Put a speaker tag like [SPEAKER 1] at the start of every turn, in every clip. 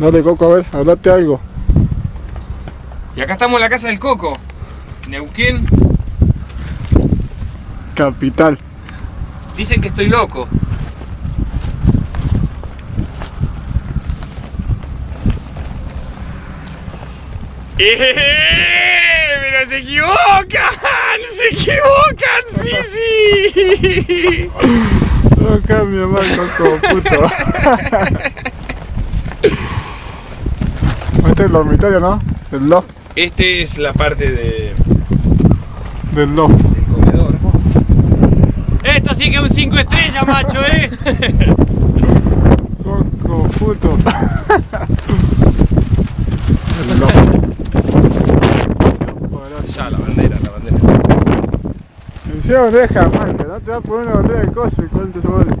[SPEAKER 1] Dale, Coco, a ver, hablate algo.
[SPEAKER 2] Y acá estamos en la casa del Coco. Neuquén.
[SPEAKER 1] Capital.
[SPEAKER 2] Dicen que estoy loco. ¡Eh! ¡Pero se equivocan! ¡Se equivocan! ¡Sí, sí!
[SPEAKER 1] No cambia más, Coco, puto. Este es el dormitorio, ¿no? Del loft.
[SPEAKER 2] Este es la parte de,
[SPEAKER 1] Del loft.
[SPEAKER 2] del comedor. Esto sí que es un 5 estrellas, macho, ¿eh?
[SPEAKER 1] Coco, puto. El loft.
[SPEAKER 2] Ya, la bandera, la bandera.
[SPEAKER 1] Encima deja, man, que no te va a poner una bandera de cosas y cuánto se vale.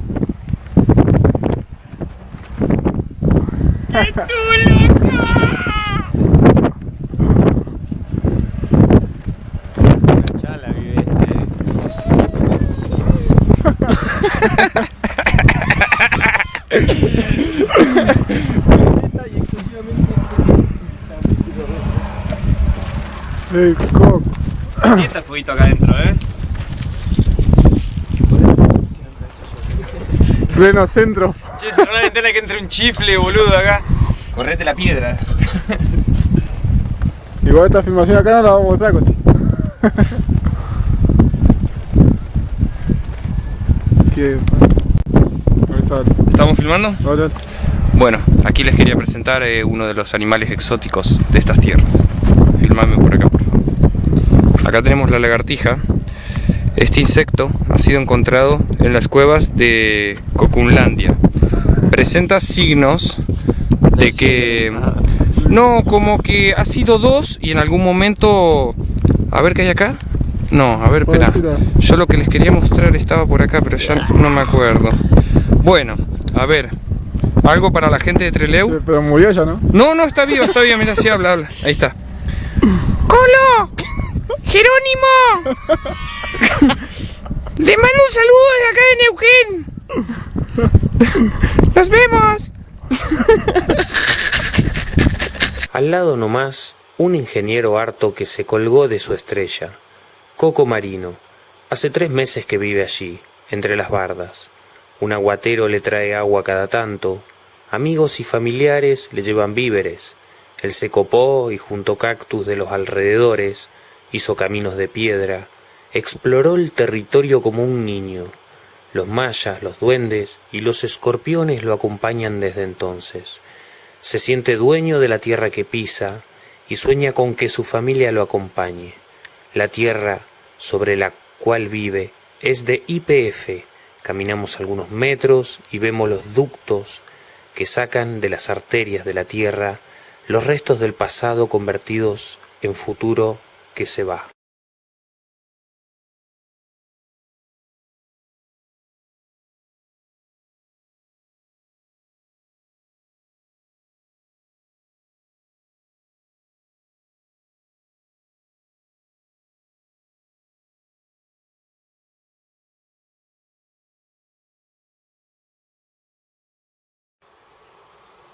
[SPEAKER 2] Ya la viviste.
[SPEAKER 1] Ey, Coco.
[SPEAKER 2] Está el fueguito acá adentro, ¿eh?
[SPEAKER 1] Pleno centro.
[SPEAKER 2] Che, cerrá la ventana que entre un chifle, boludo, acá. Correte la piedra.
[SPEAKER 1] Igual esta filmación acá no la vamos a mostrar, Coti. ¿Qué? Ahí está.
[SPEAKER 2] ¿Estamos filmando? Bueno, aquí les quería presentar eh, uno de los animales exóticos de estas tierras. Filmame por acá, por favor. Acá tenemos la lagartija. Este insecto ha sido encontrado en las cuevas de Cocunlandia. Presenta signos de que... No, como que ha sido dos y en algún momento... A ver qué hay acá. No, a ver, espera. Yo lo que les quería mostrar estaba por acá, pero ya no me acuerdo. Bueno, a ver. Algo para la gente de Treleu.
[SPEAKER 1] Sí, pero murió ya, ¿no?
[SPEAKER 2] No, no, está vivo, está vivo, mira, sí habla, habla. Ahí está. ¡Colo! ¡Jerónimo! Le mando un saludo desde acá de Neuquén. ¡Nos vemos!
[SPEAKER 3] Al lado nomás, un ingeniero harto que se colgó de su estrella, Coco Marino. Hace tres meses que vive allí, entre las bardas. Un aguatero le trae agua cada tanto, amigos y familiares le llevan víveres. Él se copó y junto cactus de los alrededores, hizo caminos de piedra, exploró el territorio como un niño. Los mayas, los duendes y los escorpiones lo acompañan desde entonces. Se siente dueño de la tierra que pisa y sueña con que su familia lo acompañe. La tierra sobre la cual vive es de IPF. Caminamos algunos metros y vemos los ductos que sacan de las arterias de la tierra los restos del pasado convertidos en futuro que se va.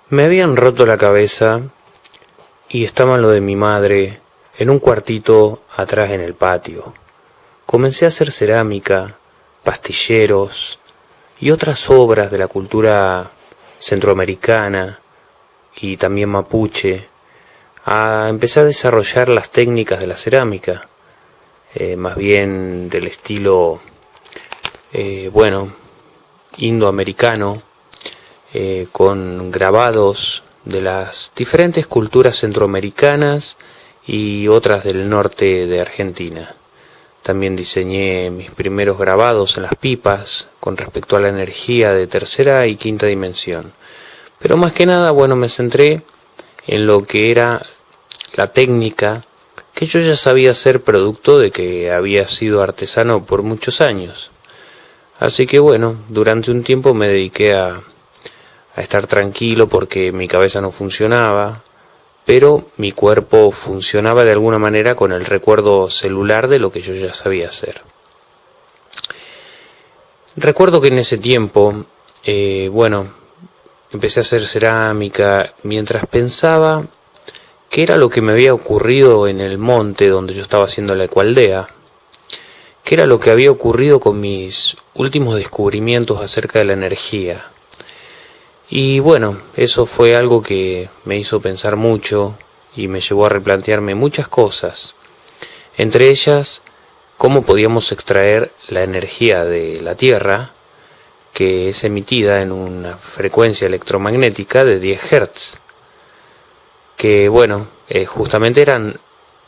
[SPEAKER 3] Me habían roto la cabeza y estaba lo de mi madre en un cuartito atrás en el patio. Comencé a hacer cerámica, pastilleros y otras obras de la cultura centroamericana y también mapuche, a empezar a desarrollar las técnicas de la cerámica, eh, más bien del estilo, eh, bueno, indoamericano, eh, con grabados de las diferentes culturas centroamericanas y otras del norte de Argentina. También diseñé mis primeros grabados en las pipas con respecto a la energía de tercera y quinta dimensión. Pero más que nada, bueno, me centré en lo que era la técnica que yo ya sabía hacer producto de que había sido artesano por muchos años. Así que bueno, durante un tiempo me dediqué a, a estar tranquilo porque mi cabeza no funcionaba, pero mi cuerpo funcionaba de alguna manera con el recuerdo celular de lo que yo ya sabía hacer. Recuerdo que en ese tiempo, eh, bueno, empecé a hacer cerámica mientras pensaba qué era lo que me había ocurrido en el monte donde yo estaba haciendo la ecualdea, qué era lo que había ocurrido con mis últimos descubrimientos acerca de la energía. Y bueno, eso fue algo que me hizo pensar mucho y me llevó a replantearme muchas cosas, entre ellas cómo podíamos extraer la energía de la Tierra, que es emitida en una frecuencia electromagnética de 10 Hz, que bueno, eh, justamente eran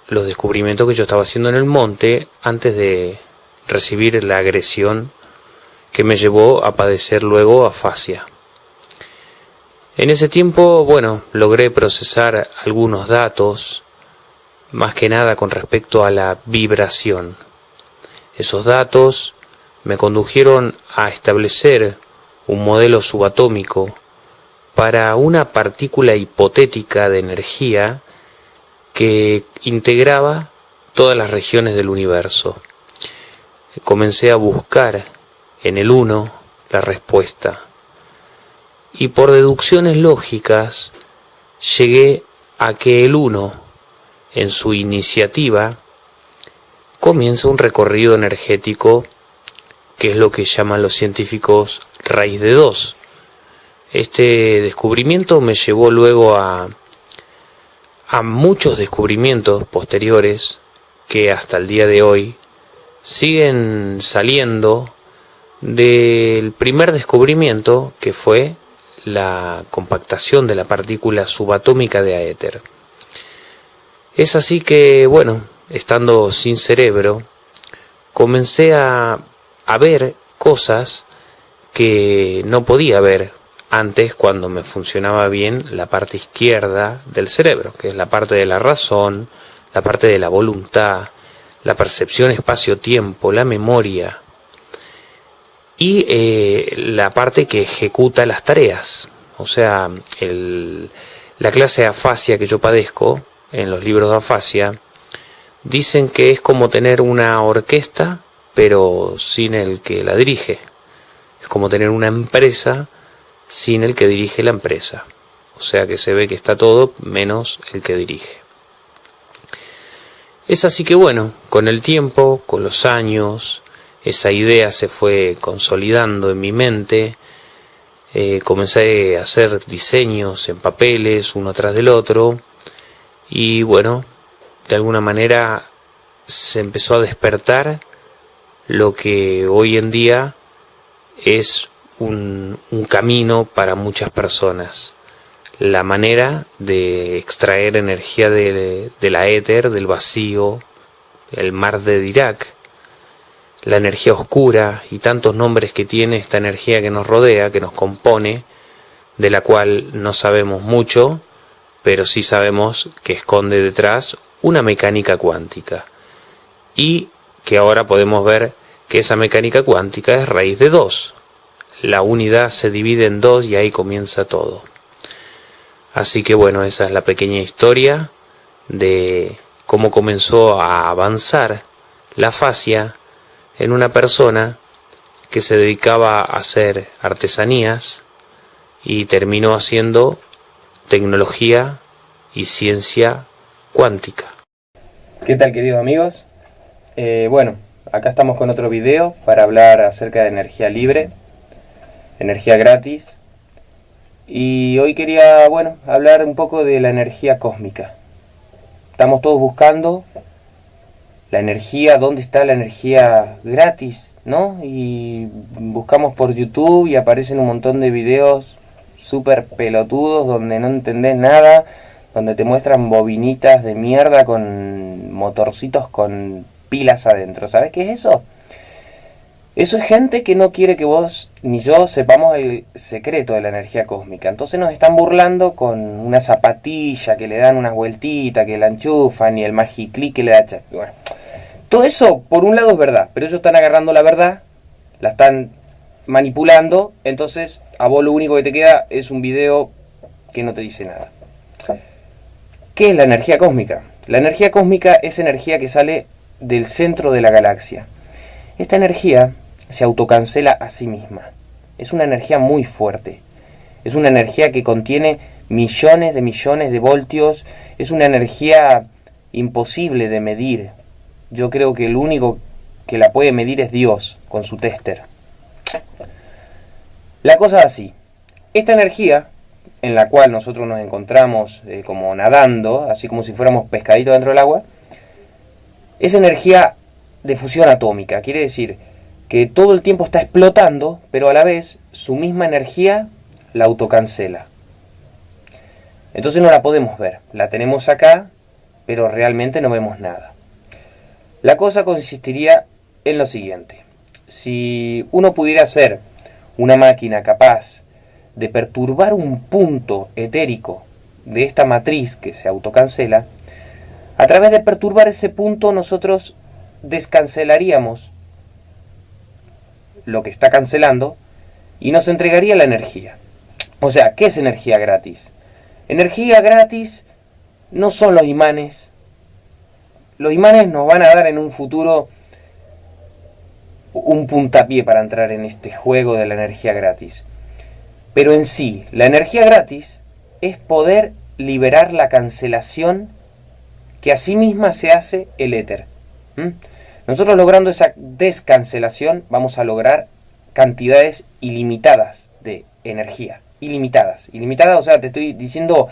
[SPEAKER 3] los descubrimientos que yo estaba haciendo en el monte antes de recibir la agresión que me llevó a padecer luego afasia. En ese tiempo, bueno, logré procesar algunos datos, más que nada con respecto a la vibración. Esos datos me condujeron a establecer un modelo subatómico para una partícula hipotética de energía que integraba todas las regiones del universo. Comencé a buscar en el uno la respuesta y por deducciones lógicas llegué a que el uno, en su iniciativa, comienza un recorrido energético que es lo que llaman los científicos raíz de dos. Este descubrimiento me llevó luego a, a muchos descubrimientos posteriores que hasta el día de hoy siguen saliendo del primer descubrimiento que fue la compactación de la partícula subatómica de aéter. Es así que, bueno, estando sin cerebro, comencé a, a ver cosas que no podía ver antes cuando me funcionaba bien la parte izquierda del cerebro, que es la parte de la razón, la parte de la voluntad, la percepción espacio-tiempo, la memoria, y eh, la parte que ejecuta las tareas. O sea, el, la clase de afasia que yo padezco en los libros de afasia dicen que es como tener una orquesta pero sin el que la dirige. Es como tener una empresa sin el que dirige la empresa. O sea que se ve que está todo menos el que dirige. Es así que bueno, con el tiempo, con los años, esa idea se fue consolidando en mi mente, eh, comencé a hacer diseños en papeles uno tras del otro y bueno, de alguna manera se empezó a despertar lo que hoy en día es un, camino para muchas personas. La manera de extraer energía de, de la éter, del vacío, el mar de Dirac, la energía oscura y tantos nombres que tiene esta energía que nos rodea, que nos compone, de la cual no sabemos mucho, pero sí sabemos que esconde detrás una mecánica cuántica. Y que ahora podemos ver que esa mecánica cuántica es raíz de dos. La unidad se divide en dos y ahí comienza todo. Así que bueno, esa es la pequeña historia de cómo comenzó a avanzar la fascia en una persona que se dedicaba a hacer artesanías y terminó haciendo tecnología y ciencia cuántica.
[SPEAKER 2] ¿Qué tal queridos amigos? Eh, bueno, acá estamos con otro video para hablar acerca de energía libre, energía gratis y hoy quería, bueno, hablar un poco de la energía cósmica. Estamos todos buscando la energía, dónde está la energía gratis, ¿no? Y buscamos por YouTube y aparecen un montón de videos súper pelotudos donde no entendés nada, donde te muestran bobinitas de mierda con motorcitos con pilas adentro. ¿Sabes qué es eso? Eso es gente que no quiere que vos ni yo sepamos el secreto de la energía cósmica. Entonces nos están burlando con una zapatilla que le dan unas vueltitas, que la enchufan y el magiclick que le da... Bueno, todo eso, por un lado, es verdad, pero ellos están agarrando la verdad, la están manipulando, entonces a vos lo único que te queda es un video que no te dice nada. ¿Qué es la energía cósmica? La energía cósmica es energía que sale del centro de la galaxia. Esta energía se autocancela a sí misma. Es una energía muy fuerte.
[SPEAKER 3] es una energía que contiene millones de millones de voltios, es una energía imposible de medir. Yo creo que el único que la puede medir es Dios con su tester. La cosa es así. Esta energía, en la cual nosotros nos encontramos eh, como nadando, así como si fuéramos pescaditos dentro del agua, es energía de fusión atómica. Quiere decir que todo el tiempo está explotando, pero a la vez su misma energía la autocancela. Entonces no la podemos ver. La tenemos acá, pero realmente no vemos nada. La cosa consistiría en lo siguiente. Si uno pudiera hacer una máquina capaz de perturbar un punto etérico de esta matriz que se autocancela, a través de perturbar ese punto nosotros descancelaríamos lo que está cancelando y nos entregaría la energía. O sea, ¿qué es energía gratis? Energía gratis no son los imanes. Los imanes nos van a dar en un futuro un puntapié para entrar en este juego de la energía gratis. Pero en sí, la energía gratis es poder liberar la cancelación que a sí misma se hace el éter. Nosotros logrando esa descancelación vamos a lograr cantidades ilimitadas de energía. Ilimitadas. Ilimitadas, o sea, te estoy diciendo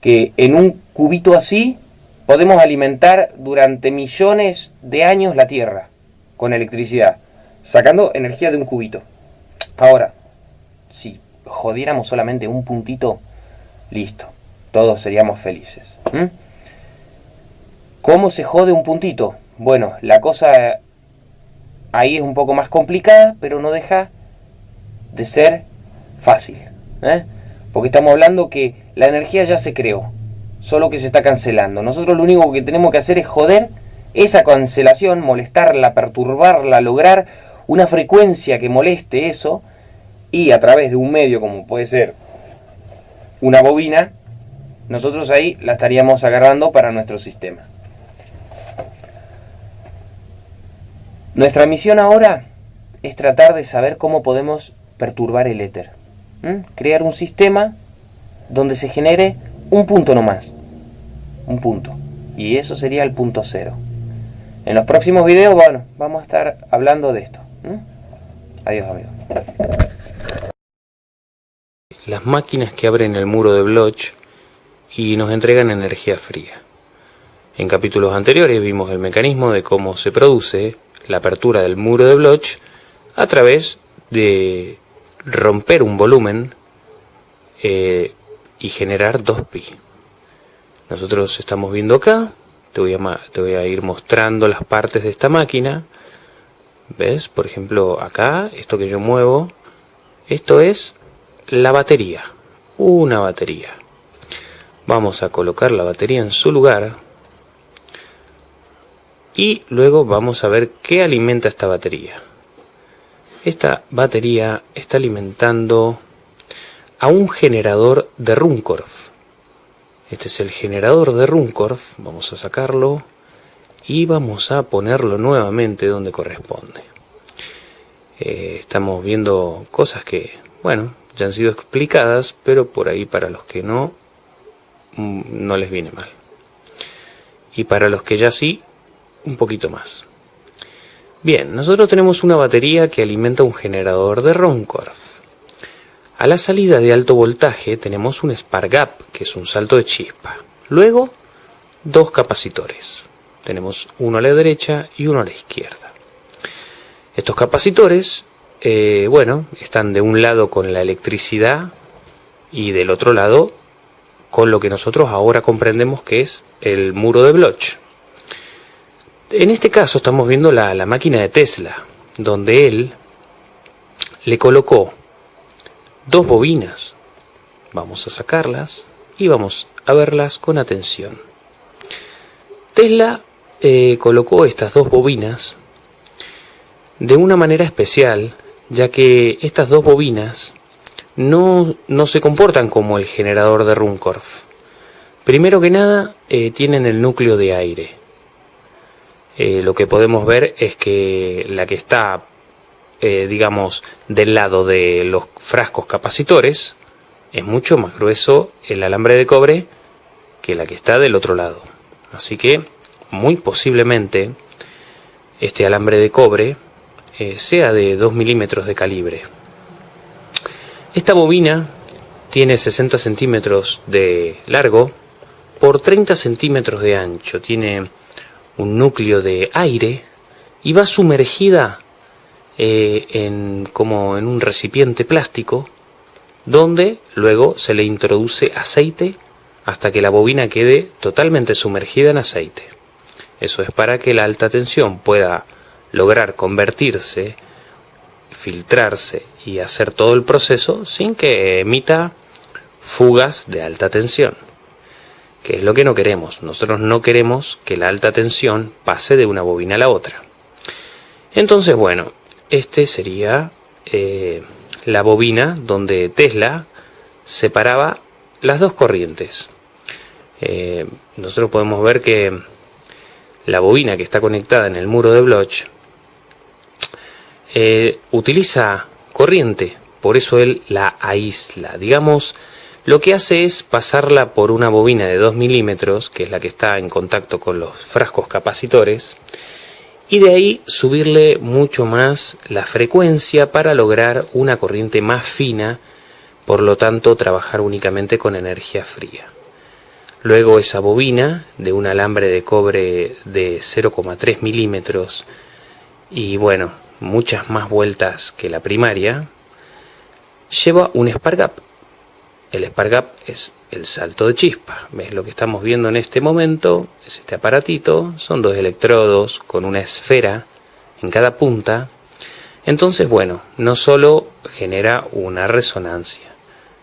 [SPEAKER 3] que en un cubito así podemos alimentar durante millones de años la Tierra con electricidad, sacando energía de un cubito. Ahora, si jodiéramos solamente un puntito, listo, todos seríamos felices. ¿Cómo se jode un puntito? Bueno, la cosa ahí es un poco más complicada, pero no deja de ser fácil. ¿eh? Porque estamos hablando que la energía ya se creó, solo que se está cancelando. Nosotros lo único que tenemos que hacer es joder esa cancelación, molestarla, perturbarla, lograr una frecuencia que moleste eso y a través de un medio como puede ser una bobina, nosotros ahí la estaríamos agarrando para nuestro sistema. Nuestra misión ahora es tratar de saber cómo podemos perturbar el éter. Crear un sistema donde se genere un punto nomás. Un punto. Y eso sería el punto cero. En los próximos videos, bueno, vamos a estar hablando de esto. Adiós amigos.
[SPEAKER 2] Las máquinas que abren el muro de Bloch y nos entregan energía fría. En capítulos anteriores vimos el mecanismo de cómo se produce la apertura del muro de Bloch a través de romper un volumen eh, y generar 2pi. Nosotros estamos viendo acá, te voy, a, te voy a ir mostrando las partes de esta máquina. ¿Ves? Por ejemplo, acá, esto que yo muevo, esto es la batería, una batería. Vamos a colocar la batería en su lugar y luego vamos a ver qué alimenta esta batería. Esta batería está alimentando a un generador de Runcorf. Este es el generador de Runcorf, vamos a sacarlo y vamos a ponerlo nuevamente donde corresponde. Eh, estamos viendo cosas que, bueno, ya han sido explicadas, pero por ahí para los que no, mm, no les viene mal. Y para los que ya sí, un poquito más. Bien, nosotros tenemos una batería que alimenta un generador de Runcorf. A la salida de alto voltaje tenemos un spark gap, que es un salto de chispa. Luego, dos capacitores. Tenemos uno a la derecha y uno a la izquierda. Estos capacitores, eh, bueno, están de un lado con la electricidad y del otro lado con lo que nosotros ahora comprendemos que es el muro de Bloch. En este caso estamos viendo la, la máquina de Tesla, donde él le colocó dos bobinas. Vamos a sacarlas y vamos a verlas con atención. Tesla eh, colocó estas dos bobinas de una manera especial, ya que estas dos bobinas no, no se comportan como el generador de Runcorf. Primero que nada, eh, tienen el núcleo de aire. Eh, lo que podemos ver es que la que está, eh, digamos, del lado de los frascos capacitores,
[SPEAKER 3] es mucho más grueso el alambre de cobre que la que está del otro lado. Así que muy posiblemente este alambre de cobre eh, sea de 2 milímetros de calibre. Esta bobina tiene 60 centímetros de largo por 30 centímetros de ancho. Tiene un núcleo de aire y va sumergida eh, en, como en un recipiente plástico donde luego se le introduce aceite hasta que la bobina quede totalmente sumergida en aceite. Eso es para que la alta tensión pueda lograr convertirse, filtrarse y hacer todo el proceso sin que emita fugas de alta tensión, que es lo que no queremos. Nosotros no queremos que la alta tensión pase de una bobina a la otra. Entonces, bueno, este sería eh, la bobina donde Tesla separaba las dos corrientes. Eh, nosotros podemos ver que la bobina que está conectada en el muro de Bloch eh, utiliza corriente, por eso él la aísla. Digamos, lo que hace es pasarla por una bobina de 2 milímetros, que es la que está en contacto con los frascos capacitores, y de ahí subirle mucho más la frecuencia para lograr una corriente más fina, por lo tanto trabajar únicamente con energía fría. Luego esa bobina de un alambre de cobre de 0,3 milímetros y bueno, muchas más vueltas que la primaria, lleva un spark El spark es el salto de chispa. ¿Ves lo que estamos viendo en este momento? Es este aparatito. Son dos electrodos con una esfera en cada punta. Entonces, bueno, no solo genera una resonancia,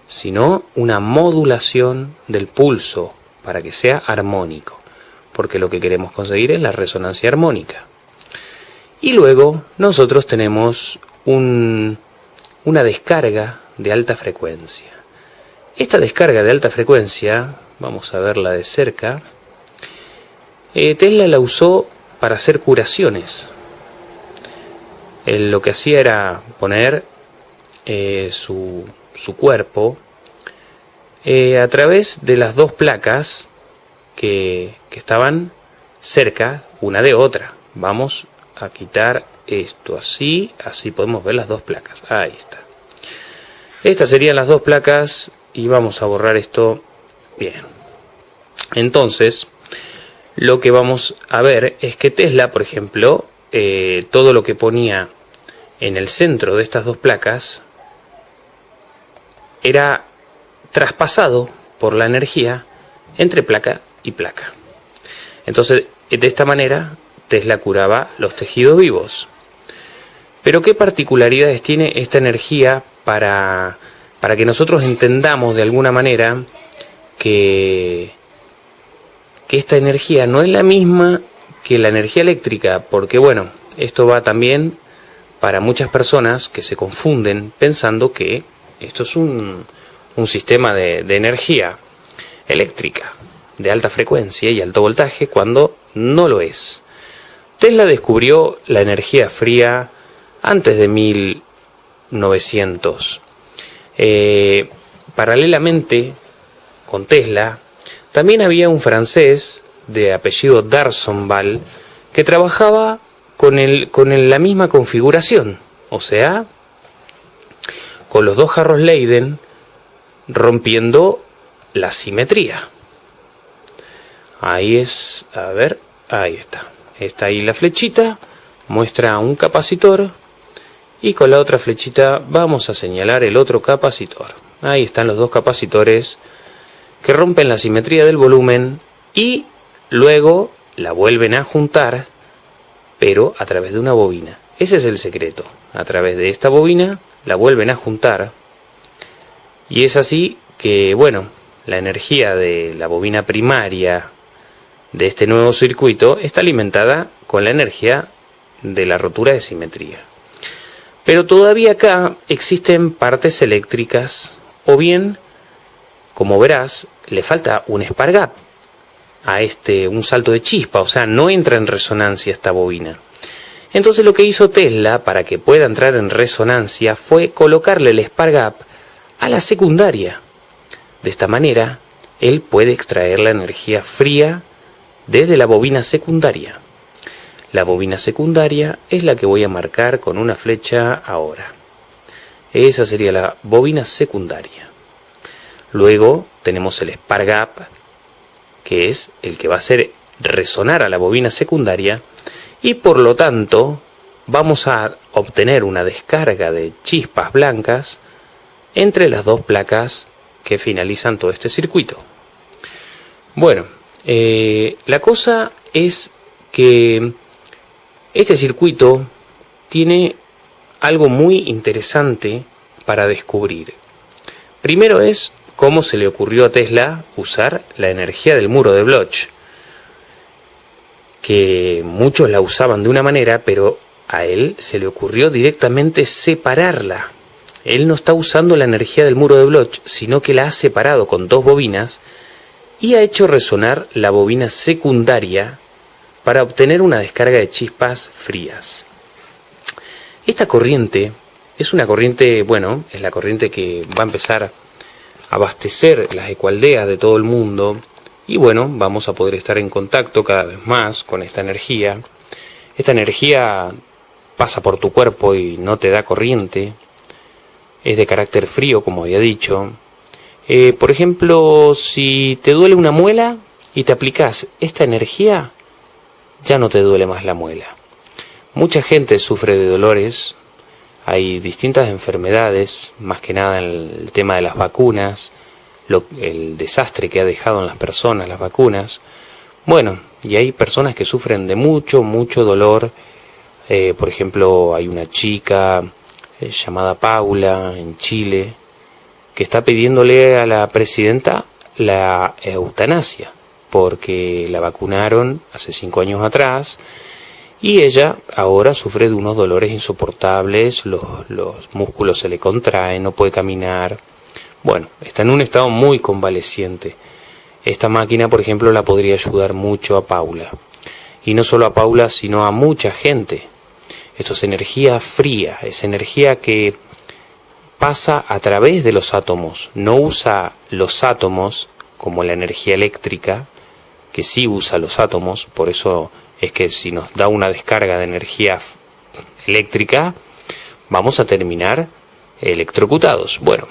[SPEAKER 3] sino una modulación del pulso para que sea armónico, porque lo que queremos conseguir es la resonancia armónica. Y luego nosotros tenemos una descarga de alta frecuencia. Esta descarga de alta frecuencia, vamos a verla de cerca, eh, Tesla la usó para hacer curaciones. Él lo que hacía era poner eh, su, su cuerpo eh, a través de las dos placas que, que estaban cerca una de otra. Vamos a quitar esto así, así podemos ver las dos placas. Ahí está. Estas serían las dos placas y vamos a borrar esto bien. Entonces, lo que vamos a ver es que Tesla, por ejemplo, eh, todo lo que ponía en el centro de estas dos placas era traspasado por la energía entre placa y placa. Entonces, de esta manera, Tesla curaba los tejidos vivos. Pero ¿qué particularidades tiene esta energía para, para que nosotros entendamos de alguna manera que, esta energía no es la misma que la energía eléctrica? Porque bueno, esto va también para muchas personas que se confunden pensando que esto es un, un sistema de, energía eléctrica de alta frecuencia y alto voltaje cuando no lo es. Tesla descubrió la energía fría antes de 1900. Eh, paralelamente con Tesla, también había un francés de apellido Darsonval que trabajaba con, con la misma configuración, o sea, con los dos jarros Leiden rompiendo la simetría. Ahí es, a ver, ahí está. Está ahí la flechita, muestra un capacitor y con la otra flechita vamos a señalar el otro capacitor. Ahí están los dos capacitores que rompen la simetría del volumen y luego la vuelven a juntar, pero a través de una bobina. Ese es el secreto. A través de esta bobina la vuelven a juntar y es así que, bueno, la energía de la bobina primaria de este nuevo circuito está alimentada con la energía de la rotura de simetría. Pero todavía acá existen partes eléctricas o bien, como verás, le falta un spark gap a este, un salto de chispa, o sea, no entra en resonancia esta bobina. Entonces lo que hizo Tesla para que pueda entrar en resonancia fue colocarle el spark gap a la secundaria. De esta manera, él puede extraer la energía fría desde la bobina secundaria. La bobina secundaria es la que voy a marcar con una flecha ahora. Esa sería la bobina secundaria. Luego tenemos el Spark Gap, que es el que va a hacer resonar a la bobina secundaria y por lo tanto vamos a obtener una descarga de chispas blancas entre las dos placas que finalizan todo este circuito. Bueno, eh, la cosa es que este circuito tiene algo muy interesante para descubrir. Primero es cómo se le ocurrió a Tesla usar la energía del muro de Bloch, que muchos la usaban de una manera, pero a él se le ocurrió directamente separarla. Él no está usando la energía del muro de Bloch, sino que la ha separado con dos bobinas y ha hecho resonar la bobina secundaria para obtener una descarga de chispas frías. Esta corriente es una corriente, bueno, es la corriente que va a empezar a abastecer las ecualdeas de todo el mundo y bueno, vamos a poder estar en contacto cada vez más con esta energía. Esta energía pasa por tu cuerpo y no te da corriente, es de carácter frío, como había dicho, eh, por ejemplo, si te duele una muela y te aplicas esta energía, ya no te duele más la muela. Mucha gente sufre de dolores, hay distintas enfermedades, más que nada en el tema de las vacunas, el desastre que ha dejado en las personas las vacunas. Bueno, y hay personas que sufren de mucho, mucho dolor. Eh, por ejemplo, hay una chica eh, llamada Paula en Chile que está pidiéndole a la presidenta la eutanasia, porque la vacunaron hace cinco años atrás y ella ahora sufre de unos dolores insoportables, los, los músculos se le contraen, no puede caminar. Bueno, está en un estado muy convaleciente. Esta máquina, por ejemplo, la podría ayudar mucho a Paula. Y no solo a Paula, sino a mucha gente. Esto es energía fría, es energía que pasa a través de los átomos, no usa los átomos como la energía eléctrica, que sí usa los átomos, por eso es que si nos da una descarga de energía eléctrica, vamos a terminar electrocutados. Bueno,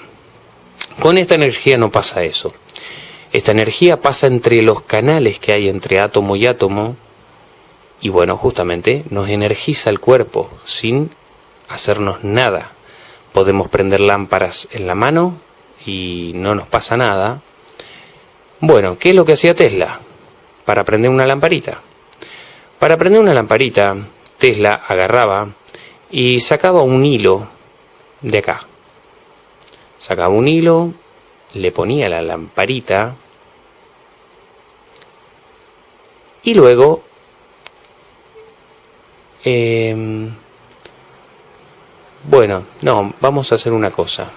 [SPEAKER 3] con esta energía no pasa eso. Esta energía pasa entre los canales que hay entre átomo y átomo y bueno, justamente nos energiza el cuerpo sin hacernos nada podemos prender lámparas en la mano y no nos pasa nada. Bueno, ¿qué es lo que hacía Tesla para prender una lamparita? Para prender una lamparita, Tesla agarraba y sacaba un hilo de acá. Sacaba un hilo, le ponía la lamparita y luego eh, bueno, no, vamos a hacer una cosa.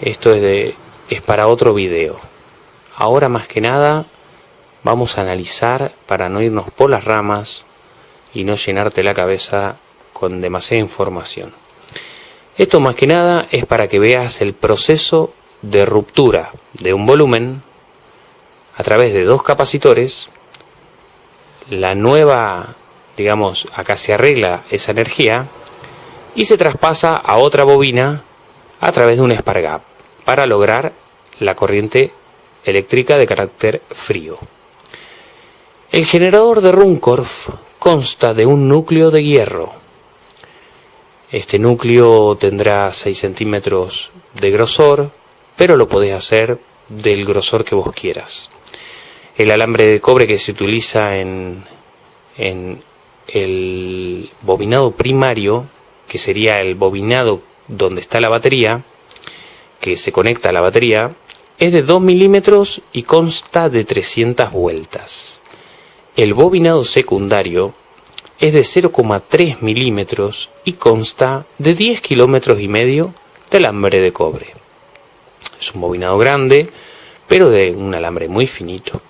[SPEAKER 3] Esto es de es para otro video. Ahora más que nada vamos a analizar para no irnos por las ramas y no llenarte la cabeza con demasiada información. Esto más que nada es para que veas el proceso de ruptura de un volumen a través de dos capacitores. La nueva, digamos, acá se arregla esa energía y se traspasa a otra bobina a través de un Spargap para lograr la corriente eléctrica de carácter frío. El generador de Runcorf consta de un núcleo de hierro. Este núcleo tendrá 6 centímetros de grosor, pero lo podés hacer del grosor que vos quieras. El alambre de cobre que se utiliza en, en el bobinado primario que sería el bobinado donde está la batería, que se conecta a la batería, es de 2 milímetros y consta de 300 vueltas. El bobinado secundario es de 0,3 milímetros y consta de 10 kilómetros y medio de alambre de cobre. Es un bobinado grande, pero de un alambre muy finito.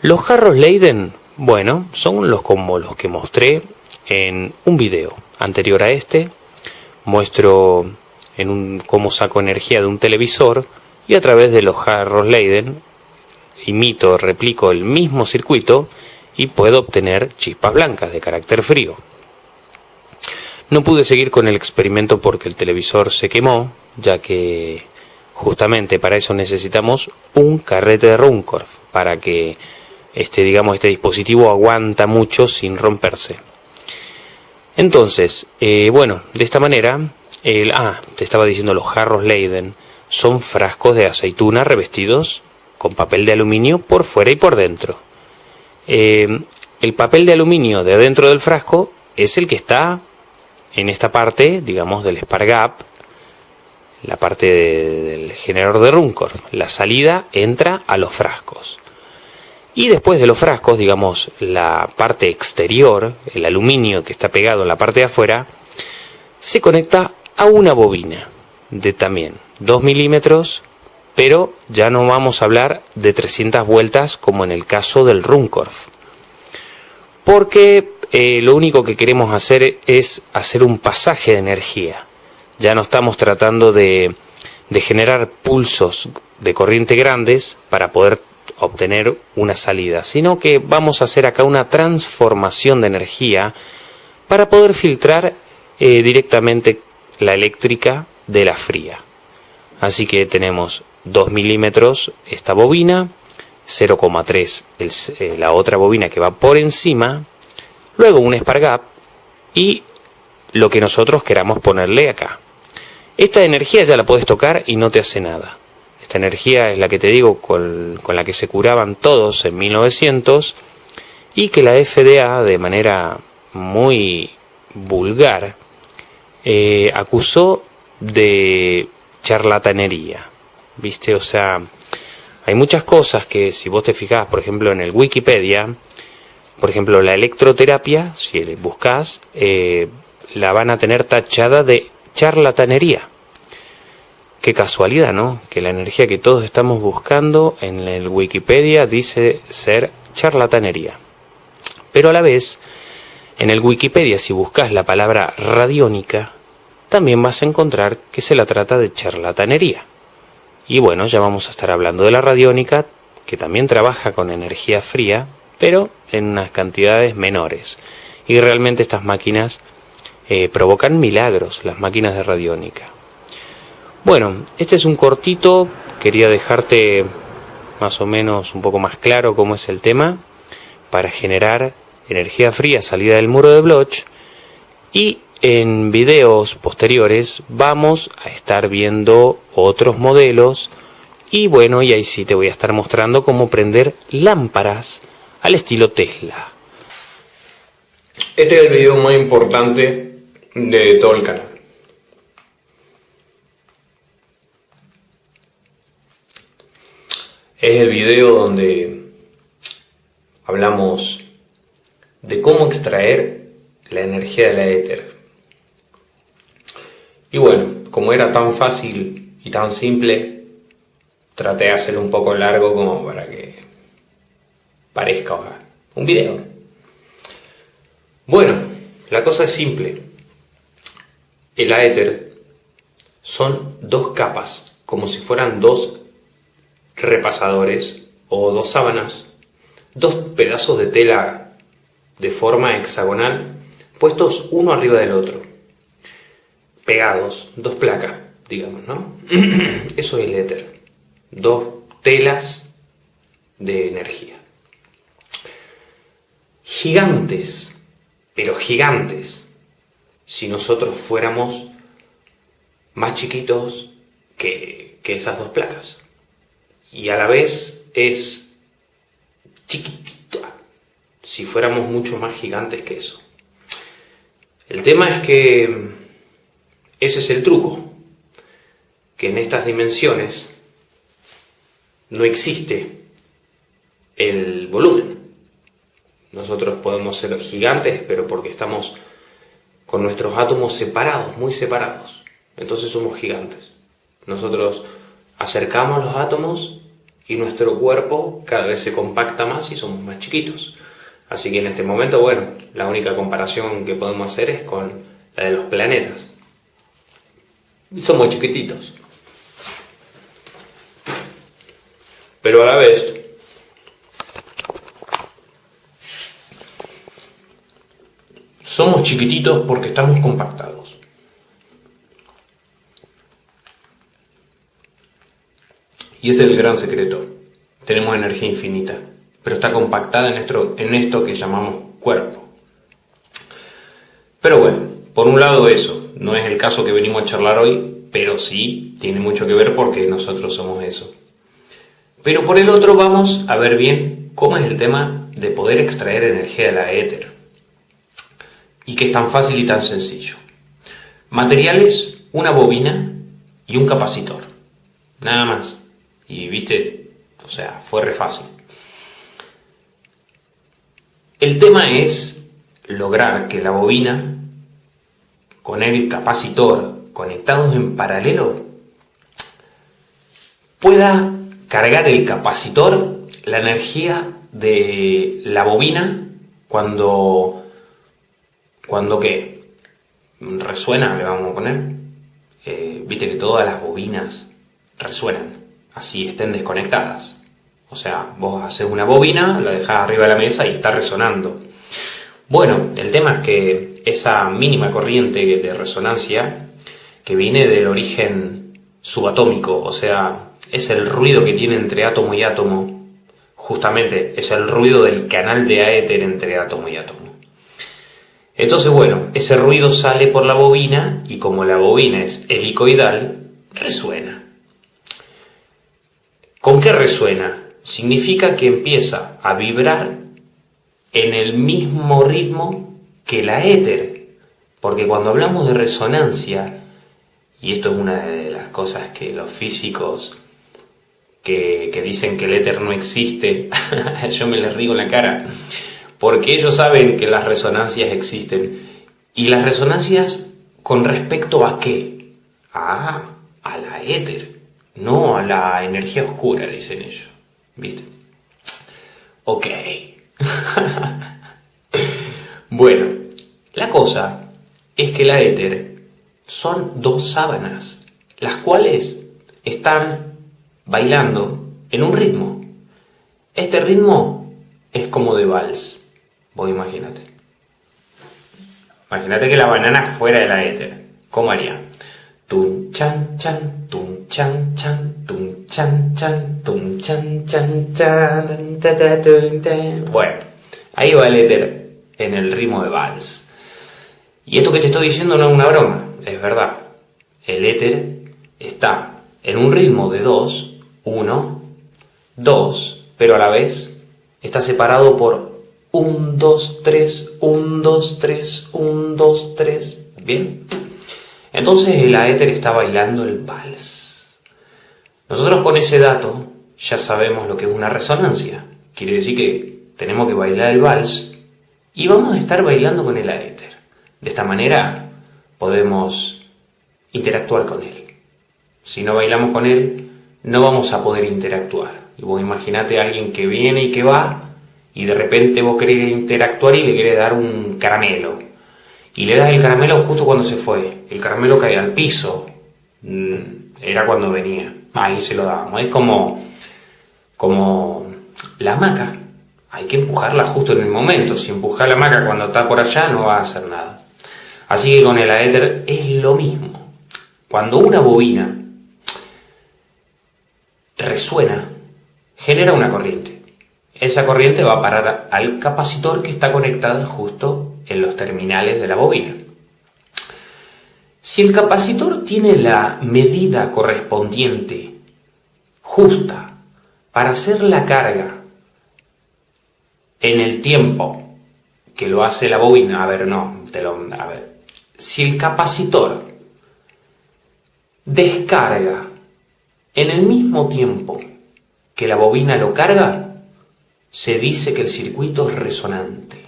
[SPEAKER 3] Los jarros Leiden, bueno, son los como los que mostré en un video anterior a este. Muestro en un, cómo saco energía de un televisor y a través de los jarros Leyden imito, replico el mismo circuito y puedo obtener chispas blancas de carácter frío. No pude seguir con el experimento porque el televisor se quemó, ya que justamente para eso necesitamos un carrete de Runcorf, para que este, digamos, este dispositivo aguanta mucho sin romperse. Entonces, eh, bueno, de esta manera, el, ah, te estaba diciendo los jarros Leiden son frascos de aceituna revestidos con papel de aluminio por fuera y por dentro. Eh, el papel de aluminio de dentro del frasco es el que está en esta parte, digamos, del Spargap, la parte del generador de Runcorf. La salida entra a los frascos. Y después de los frascos, digamos, la parte exterior, el aluminio que está pegado en la parte de afuera, se conecta a una bobina de también 2 milímetros, pero ya no vamos a hablar de 300 vueltas como en el caso del Runcorf. Porque eh, lo único que queremos hacer es hacer un pasaje de energía. Ya no estamos tratando de, generar pulsos de corriente grandes para poder obtener una salida, sino que vamos a hacer acá una transformación de energía para poder filtrar eh, directamente la eléctrica de la fría. Así que tenemos 2 milímetros esta bobina, 0,3 eh, la otra bobina que va por encima, luego un Spargap y lo que nosotros queramos ponerle acá. Esta energía ya la puedes tocar y no te hace nada. Esta energía es la que te digo con, la que se curaban todos en 1900 y que la FDA de manera muy vulgar eh, acusó de charlatanería. ¿Viste? O sea, hay muchas cosas que si vos te fijás, por ejemplo, en el Wikipedia, por ejemplo, la electroterapia, si buscas, eh, la van a tener tachada de charlatanería. Qué casualidad, ¿no? Que la energía que todos estamos buscando en el Wikipedia dice ser charlatanería. Pero a la vez, en el Wikipedia si buscas la palabra radiónica, también vas a encontrar que se la trata de charlatanería. Y bueno, ya vamos a estar hablando de la radiónica, que también trabaja con energía fría, pero en unas cantidades menores. Y realmente estas máquinas eh, provocan milagros, las máquinas de radiónica. Bueno, este es un cortito, quería dejarte más o menos un poco más claro cómo es el tema para generar energía fría salida del muro de Bloch y en videos posteriores vamos a estar viendo otros modelos y bueno, y ahí sí te voy a estar mostrando cómo prender lámparas al estilo Tesla.
[SPEAKER 2] Este es el video más importante de todo el canal. Es el video donde hablamos de cómo extraer la energía de la éter. Y bueno, como era tan fácil y tan simple, traté de hacerlo un poco largo como para que parezca un video. Bueno, la cosa es simple. El éter son dos capas, como si fueran dos repasadores o dos sábanas, dos pedazos de tela de forma hexagonal puestos uno arriba del otro, pegados, dos placas, digamos, ¿no? Eso es el éter, dos telas de energía. Gigantes, pero gigantes, si nosotros fuéramos más chiquitos que, que esas dos placas y a la vez es chiquitita si fuéramos mucho más gigantes que eso. El tema es que ese es el truco, que en estas dimensiones no existe el volumen. Nosotros podemos ser gigantes, pero porque estamos con nuestros átomos separados, muy separados. Entonces somos gigantes. Nosotros acercamos los átomos y nuestro cuerpo cada vez se compacta más y somos más chiquitos. Así que en este momento, bueno, la única comparación que podemos hacer es con la de los planetas. Y somos chiquititos.
[SPEAKER 3] pero a la vez somos chiquititos porque estamos compactados. Y ese es el gran secreto. Tenemos energía infinita, pero está compactada en esto, en esto que llamamos cuerpo. Pero bueno, por un lado eso, no es el caso que venimos a charlar hoy, pero sí tiene mucho que ver porque nosotros somos eso. Pero por el otro vamos a ver bien cómo es el tema de poder extraer energía de la éter. Y que es tan fácil y tan sencillo. Materiales, una bobina y un capacitor. Nada más. Y viste, o sea, fue re fácil. El tema es lograr que la bobina con el capacitor conectados en paralelo pueda cargar el capacitor la energía de la bobina cuando cuando qué resuena le vamos a poner. Eh, viste que todas las bobinas resuenan así estén desconectadas. O sea vos haces una bobina la dejas arriba de la mesa y está resonando. Bueno el tema es que esa mínima corriente de resonancia que viene del origen subatómico o sea es el ruido que tiene entre átomo y átomo, justamente es el ruido del canal de aéter entre átomo y átomo. Entonces, bueno, ese ruido sale por la bobina y como la bobina es helicoidal, resuena. ¿Con qué resuena? Significa que empieza a vibrar en el mismo ritmo que la éter. Porque cuando hablamos de resonancia, y esto es una de las cosas que los físicos que, dicen que el éter no existe, yo me les río en la cara, porque ellos saben que las resonancias existen. ¿Y las resonancias con respecto a qué? Ah, a la éter, no a la energía oscura, dicen ellos. ¿Viste? Ok. bueno, la cosa es que la éter son dos sábanas, las cuales están bailando en un ritmo. Este ritmo es como de vals. Vos imagínate. Imagínate que la banana fuera de la éter. ¿Cómo haría? Tum chan chan, tum chan chan, tum chan chan, tum chan chan chan, Bueno, ahí va el éter en el ritmo de vals. Y esto que te estoy diciendo no es una broma, es verdad. El éter está en un ritmo de dos 1, 2, pero a la vez está separado por 1, 2, 3, 1, 2, 3, 1, 2, 3. ¿Bien? Entonces el aéter está bailando el vals. Nosotros con ese dato ya sabemos lo que es una resonancia. Quiere decir que tenemos que bailar el vals y vamos a estar bailando con el aéter. De esta manera podemos interactuar con él. Si no bailamos con él, no vamos a poder interactuar. Y vos imaginate a alguien que viene y que va, y de repente vos querés interactuar y le querés dar un caramelo. Y le das el caramelo justo cuando se fue. El caramelo cae al piso. Mm, era cuando venía. Ahí se lo dábamos. Es como, como la hamaca. Hay que empujarla justo en el momento. Si empujas la hamaca cuando está por allá no va a hacer nada. Así que con el aéter es lo mismo. Cuando una bobina resuena, genera una corriente. Esa corriente va a parar al capacitor que está conectado justo en los terminales de la bobina. Si el capacitor tiene la medida correspondiente, justa, para hacer la carga en el tiempo que lo hace la bobina, a ver, no, te lo, a ver, si el capacitor descarga en el mismo tiempo que la bobina lo carga, se dice que el circuito es resonante.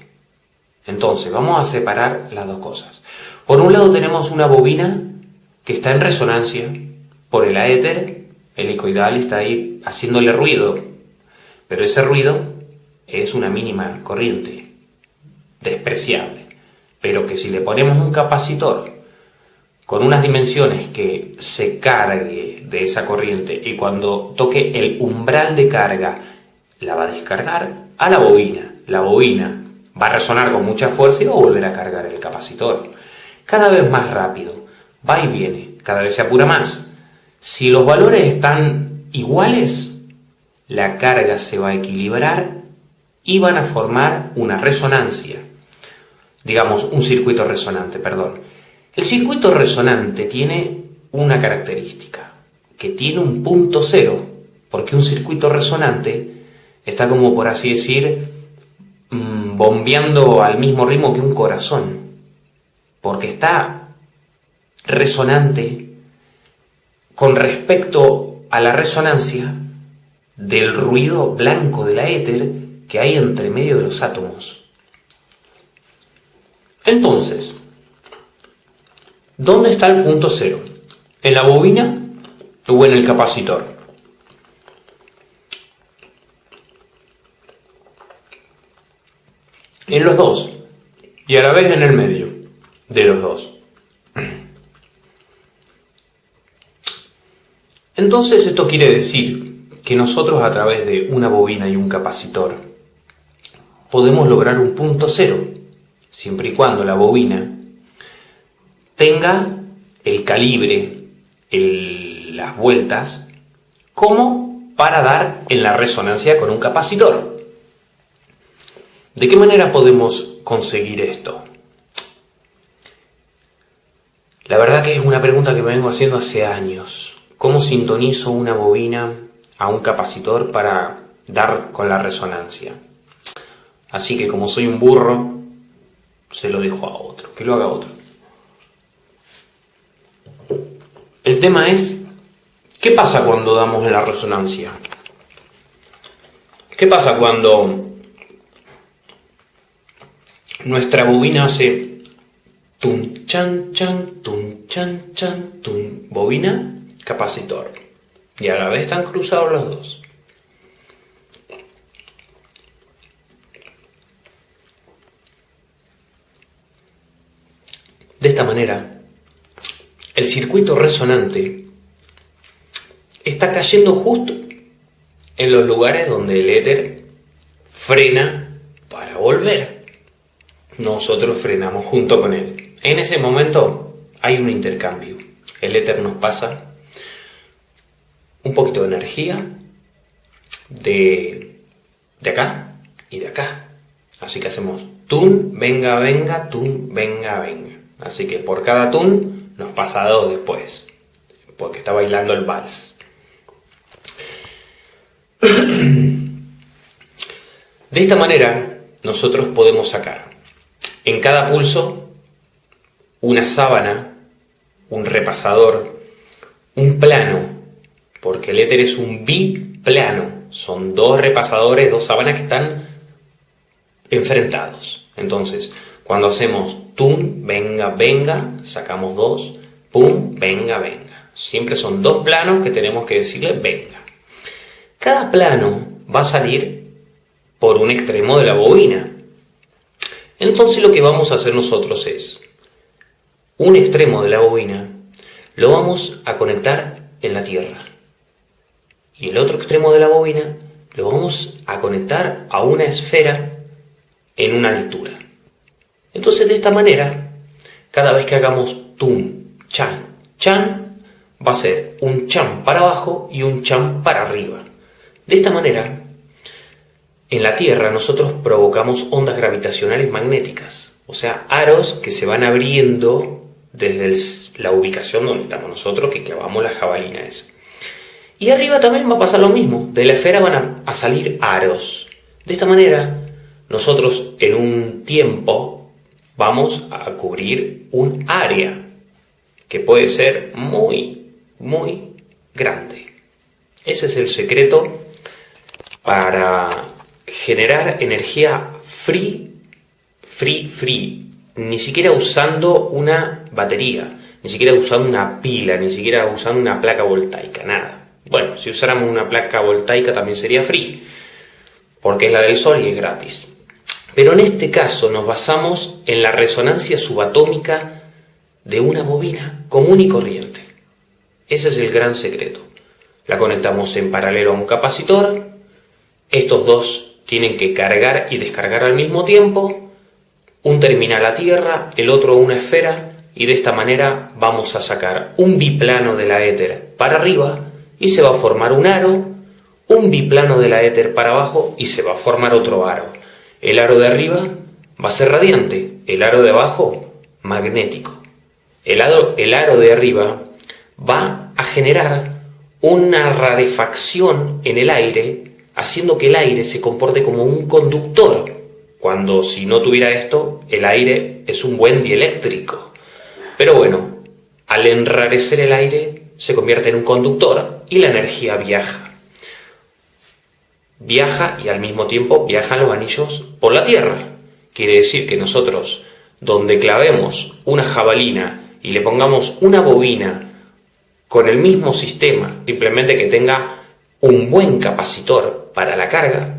[SPEAKER 3] Entonces, vamos a separar las dos cosas. Por un lado tenemos una bobina que está en resonancia por el aéter, el ecoidal está ahí haciéndole ruido, pero ese ruido es una mínima corriente, despreciable, pero que si le ponemos un capacitor con unas dimensiones que se cargue de esa corriente y cuando toque el umbral de carga la va a descargar a la bobina. La bobina va a resonar con mucha fuerza y va a volver a cargar el capacitor. Cada vez más rápido, va y viene, cada vez se apura más. Si los valores están iguales, la carga se va a equilibrar y van a formar una resonancia. Digamos, un circuito resonante, perdón. El circuito resonante tiene una característica, que tiene un punto cero, porque un circuito resonante está como por así decir, mm, bombeando al mismo ritmo que un corazón, porque está resonante con respecto a la resonancia del ruido blanco de la éter que hay entre medio de los átomos. Entonces, ¿dónde está el punto cero? ¿En la bobina o en el capacitor? En los dos, y a la vez en el medio de los dos. Entonces esto quiere decir que nosotros a través de una bobina y un capacitor podemos lograr un punto cero, siempre y cuando la bobina tenga el calibre, las vueltas, como para dar en la resonancia con un capacitor. ¿De qué manera podemos conseguir esto? La verdad que es una pregunta que me vengo haciendo hace años. ¿Cómo sintonizo una bobina a un capacitor para dar con la resonancia? Así que como soy un burro, se lo dejo a otro, que lo haga otro. El tema es, ¿qué pasa cuando damos la resonancia? ¿Qué pasa cuando nuestra bobina hace tum chan chan, tum chan chan, tum, bobina, capacitor. Y a la vez están cruzados los dos. De esta manera, el circuito resonante está cayendo justo en los lugares donde el éter frena para volver nosotros frenamos junto con él. En ese momento hay un intercambio. El éter nos pasa un poquito de energía de, de acá y de acá. Así que hacemos tun, venga, venga, tun, venga, venga. Así que por cada tun nos pasa dos después, porque está bailando el vals. De esta manera nosotros podemos sacar en cada pulso, una sábana, un repasador, un plano, porque el éter es un biplano. Son dos repasadores, dos sábanas que están enfrentados. Entonces, cuando hacemos tum, venga, venga, sacamos dos, pum, venga, venga. Siempre son dos planos que tenemos que decirle venga. Cada plano va a salir por un extremo de la bobina. Entonces lo que vamos a hacer nosotros es, un extremo de la bobina lo vamos a conectar en la tierra y el otro extremo de la bobina lo vamos a conectar a una esfera en una altura. Entonces de esta manera, cada vez que hagamos tum, chan, chan, va a ser un chan para abajo y un chan para arriba. De esta manera en la Tierra nosotros provocamos ondas gravitacionales magnéticas, o sea, aros que se van abriendo desde la ubicación donde estamos nosotros, que clavamos las jabalinas. Y arriba también va a pasar lo mismo, de la esfera van a, salir aros. De esta manera, nosotros en un tiempo vamos a cubrir un área que puede ser muy, muy grande. Ese es el secreto para generar energía free, free, free, ni siquiera usando una batería, ni siquiera usando una pila, ni siquiera usando una placa voltaica, nada. Bueno, si usáramos una placa voltaica también sería free, porque es la del Sol y es gratis. Pero en este caso nos basamos en la resonancia subatómica de una bobina común y corriente. Ese es el gran secreto. La conectamos en paralelo a un capacitor. Estos dos tienen que cargar y descargar al mismo tiempo. Un terminal a tierra, el otro una esfera. Y de esta manera vamos a sacar un biplano de la éter para arriba y se va a formar un aro. Un biplano de la éter para abajo y se va a formar otro aro. El aro de arriba va a ser radiante, el aro de abajo magnético. El aro, el aro de arriba va a generar una rarefacción en el aire, haciendo que el aire se comporte como un conductor, cuando si no tuviera esto, el aire es un buen dieléctrico. Pero bueno, al enrarecer el aire, se convierte en un conductor y la energía viaja. Viaja y al mismo tiempo viajan los anillos por la Tierra. Quiere decir que nosotros, donde clavemos una jabalina y le pongamos una bobina con el mismo sistema, simplemente que tenga un buen capacitor para la carga,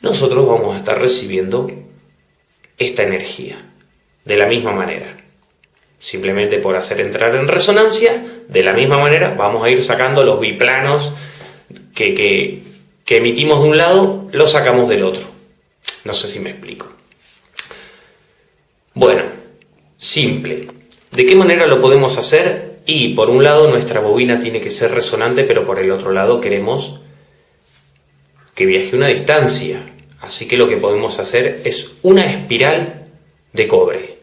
[SPEAKER 3] nosotros vamos a estar recibiendo esta energía de la misma manera. Simplemente por hacer entrar en resonancia, de la misma manera vamos a ir sacando los biplanos que, que, que emitimos de un lado, los sacamos del otro. No sé si me explico. Bueno, simple. ¿De qué manera lo podemos hacer? Y por un lado nuestra bobina tiene que ser resonante, pero por el otro lado queremos que viaje una distancia. Así que lo que podemos hacer es una espiral de cobre.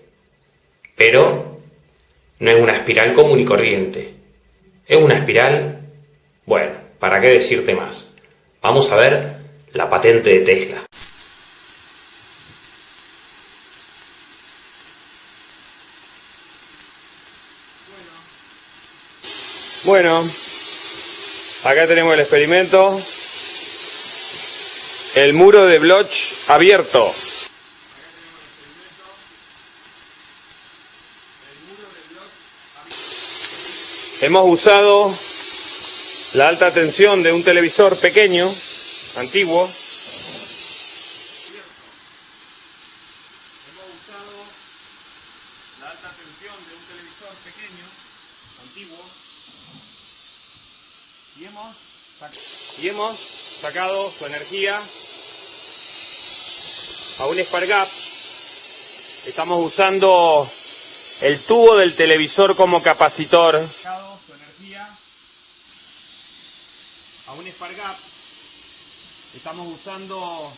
[SPEAKER 3] Pero no es una espiral común y corriente. Es una espiral, bueno, ¿para qué decirte más? Vamos a ver la patente de Tesla.
[SPEAKER 1] Bueno, acá tenemos el experimento. El muro de Bloch abierto. Hemos usado la alta tensión de un televisor pequeño, antiguo. Hemos usado la alta tensión de un televisor pequeño, antiguo. Y hemos, y hemos sacado su energía a un Spark Gap. Estamos usando el tubo del televisor como capacitor. Su energía a un Spark Gap. Estamos usando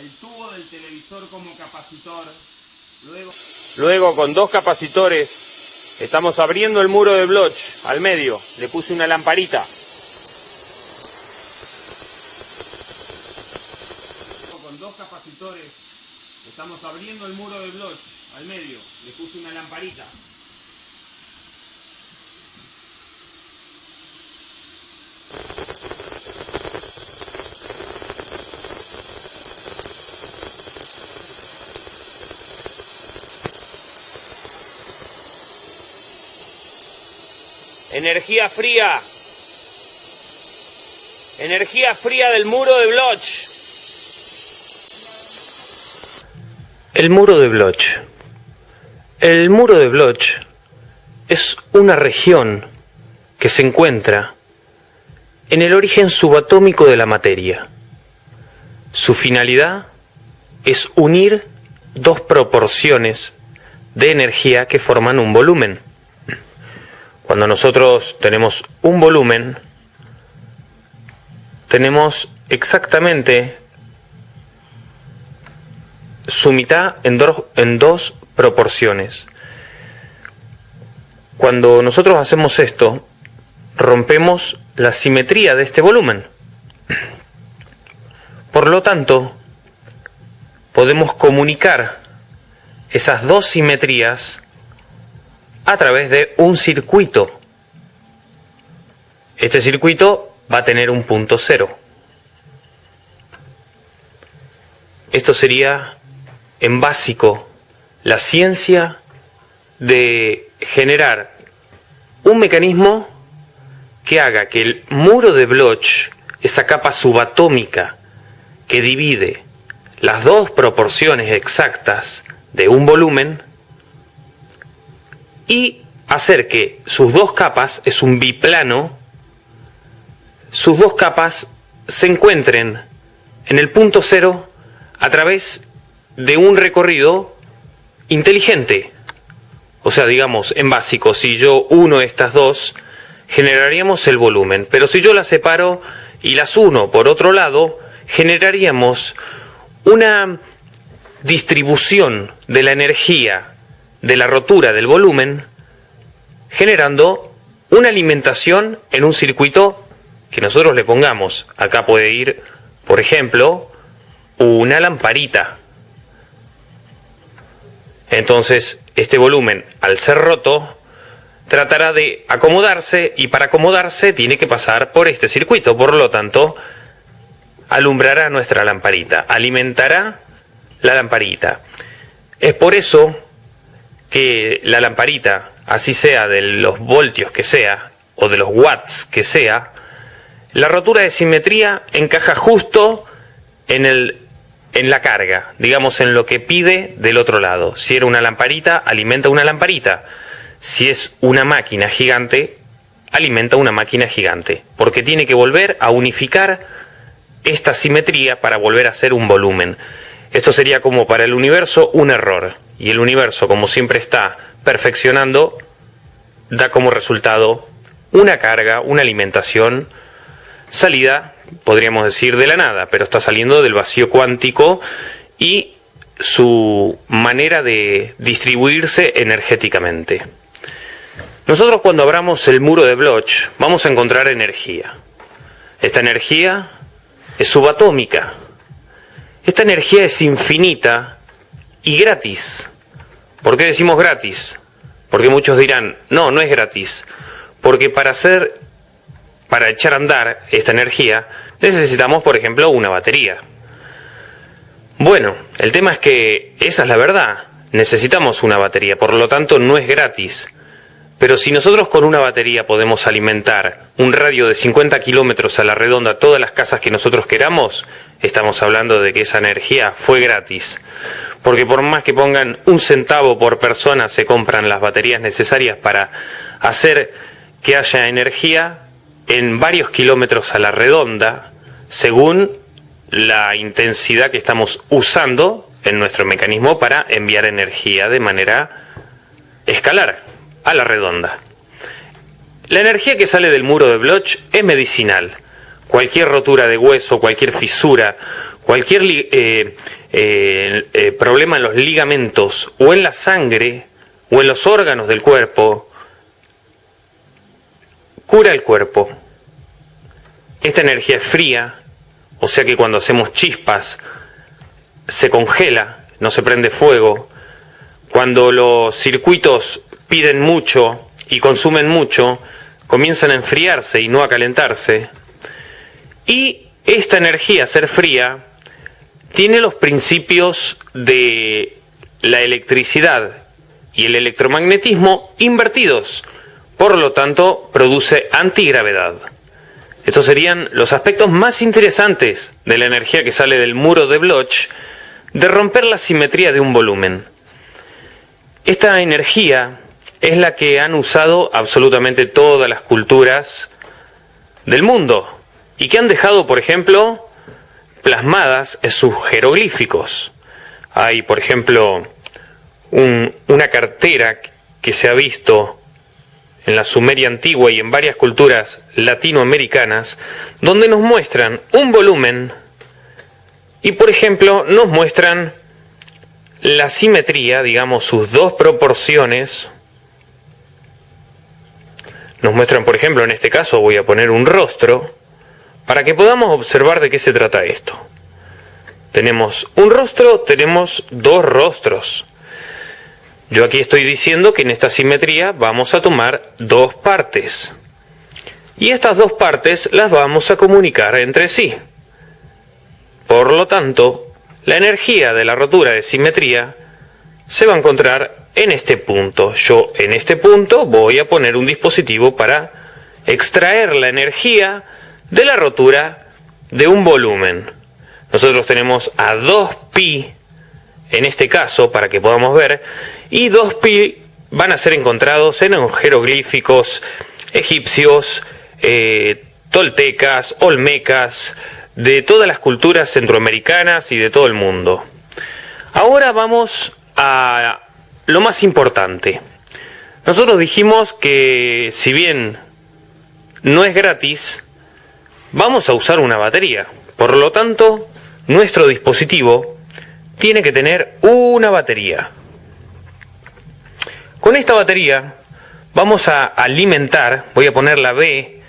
[SPEAKER 1] el tubo del televisor como capacitor. Luego, Luego con dos capacitores estamos abriendo el muro de Bloch al medio. Le puse una lamparita. Con dos capacitores estamos abriendo el muro de Bloch al medio. Le puse una lamparita. Energía fría. Energía fría del muro de Bloch.
[SPEAKER 3] El muro de Bloch. El muro de Bloch es una región que se encuentra en el origen subatómico de la materia. Su finalidad es unir dos proporciones de energía que forman un volumen. Cuando nosotros tenemos un volumen, tenemos exactamente su mitad en, en dos proporciones. Cuando nosotros hacemos esto, rompemos la simetría de este volumen. Por lo tanto, podemos comunicar esas dos simetrías a través de un circuito. Este circuito va a tener un punto cero. Esto sería, en básico, la ciencia de generar un mecanismo que haga que el muro de Bloch, esa capa subatómica que divide las dos proporciones exactas de un volumen, y hacer que sus dos capas, es un biplano, sus dos capas se encuentren en el punto cero a través de un recorrido inteligente. O sea, digamos, en básico, si yo uno estas dos, generaríamos el volumen. Pero si yo las separo y las uno por otro lado, generaríamos una distribución de la energía de la rotura del volumen, generando una alimentación en un circuito que nosotros le pongamos. Acá puede ir, por ejemplo, una lamparita. Entonces, este volumen, al ser roto, tratará de acomodarse y para acomodarse tiene que pasar por este circuito. Por lo tanto, alumbrará nuestra lamparita, alimentará la lamparita. Es por eso que la lamparita, así sea de los voltios que sea, o de los watts que sea, la rotura de simetría encaja justo en, el, en la carga, digamos en lo que pide del otro lado. Si era una lamparita, alimenta una lamparita. Si es una máquina gigante, alimenta una máquina gigante, porque tiene que volver a unificar esta simetría para volver a ser un volumen. Esto sería como para el universo un error, y el universo, como siempre está perfeccionando, da como resultado una carga, una alimentación, salida, podríamos decir, de la nada, pero está saliendo del vacío cuántico y su manera de distribuirse energéticamente. Nosotros cuando abramos el muro de Bloch vamos a encontrar energía. Esta energía es subatómica. Esta energía es infinita y gratis. ¿Por qué decimos gratis? Porque muchos dirán, no, no es gratis. Porque para hacer, para echar a andar esta energía, necesitamos, por ejemplo, una batería. Bueno, el tema es que esa es la verdad. Necesitamos una batería, por lo tanto no es gratis. Pero si nosotros con una batería podemos alimentar un radio de 50 kilómetros a la redonda todas las casas que nosotros queramos, estamos hablando de que esa energía fue gratis. Porque por más que pongan un centavo por persona, se compran las baterías necesarias para hacer que haya energía en varios kilómetros a la redonda, según la intensidad que estamos usando en nuestro mecanismo para enviar energía de manera escalar a la redonda. La energía que sale del muro de Bloch es medicinal. Cualquier rotura de hueso, cualquier fisura, cualquier eh, eh, eh, problema en los ligamentos o en la sangre o en los órganos del cuerpo, cura el cuerpo. Esta energía es fría, o sea que cuando hacemos chispas se congela, no se prende fuego. Cuando los circuitos piden mucho y consumen mucho, comienzan a enfriarse y no a calentarse. Y esta energía, ser fría, tiene los principios de la electricidad y el electromagnetismo invertidos. Por lo tanto, produce antigravedad. Estos serían los aspectos más interesantes de la energía que sale del muro de Bloch de romper la simetría de un volumen. Esta energía es la que han usado absolutamente todas las culturas del mundo y que han dejado, por ejemplo, plasmadas en sus jeroglíficos. Hay, por ejemplo, una cartera que se ha visto en la Sumeria antigua y en varias culturas latinoamericanas, donde nos muestran un volumen y, por ejemplo, nos muestran la simetría, digamos, sus dos proporciones nos muestran, por ejemplo, en este caso voy a poner un rostro para que podamos observar de qué se trata esto. Tenemos un rostro, tenemos dos rostros. Yo aquí estoy diciendo que en esta simetría vamos a tomar dos partes. Y estas dos partes las vamos a comunicar entre sí. Por lo tanto, la energía de la rotura de simetría se va a encontrar en este punto. Yo en este punto voy a poner un dispositivo para extraer la energía de la rotura de un volumen. Nosotros tenemos a 2pi en este caso para que podamos ver y 2pi van a ser encontrados en jeroglíficos egipcios, eh, toltecas, olmecas, de todas las culturas centroamericanas y de todo el mundo. Ahora vamos a lo más importante. Nosotros dijimos que si bien no es gratis, vamos a usar una batería. Por lo tanto, nuestro dispositivo tiene que tener una batería. Con esta batería vamos a alimentar, voy a poner la B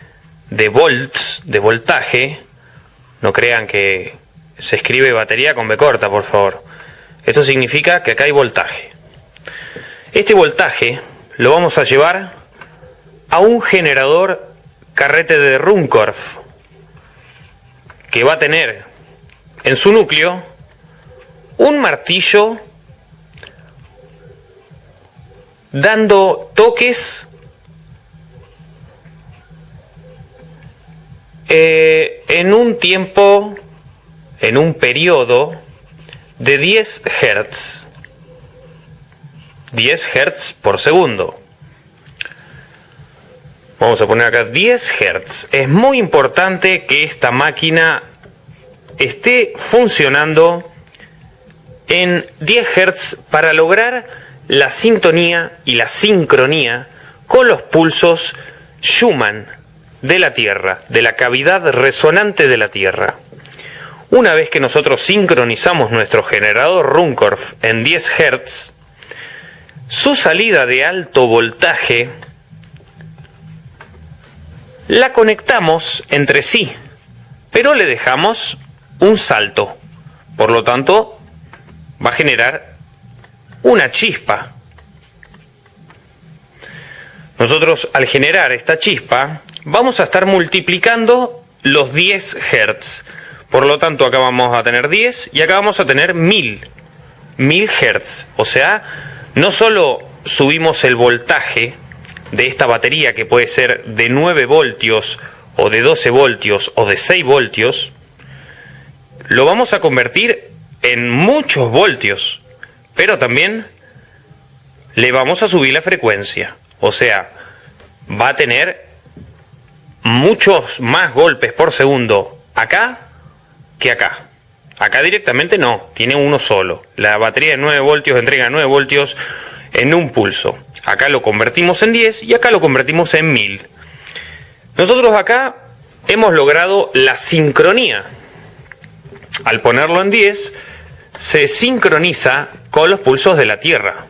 [SPEAKER 3] de volts, de voltaje. No crean que se escribe batería con B corta, por favor. Esto significa que acá hay voltaje. Este voltaje lo vamos a llevar a un generador carrete de Runcorf que va a tener en su núcleo un martillo dando toques eh, en un tiempo, en un periodo de 10 Hz. 10 Hz por segundo. Vamos a poner acá 10 Hz. Es muy importante que esta máquina esté funcionando en 10 Hz para lograr la sintonía y la sincronía con los pulsos Schumann de la Tierra, de la cavidad resonante de la Tierra. Una vez que nosotros sincronizamos nuestro generador Runcorf en 10 Hz, su salida de alto voltaje la conectamos entre sí, pero le dejamos un salto. Por lo tanto, va a generar una chispa. Nosotros al generar esta chispa vamos a estar multiplicando los 10 Hz. Por lo tanto acá vamos a tener 10 y acá vamos a tener 1000. 1000 Hz. O sea, no solo subimos el voltaje de esta batería que puede ser de 9 voltios o de 12 voltios o de 6 voltios, lo vamos a convertir en muchos voltios, pero también le vamos a subir la frecuencia. O sea, va a tener muchos más golpes por segundo acá que acá. Acá directamente no, tiene uno solo. La batería de 9 voltios entrega 9 voltios en un pulso. Acá lo convertimos en 10 y acá lo convertimos en 1000. Nosotros acá hemos logrado la sincronía. Al ponerlo en 10, se sincroniza con los pulsos de la Tierra.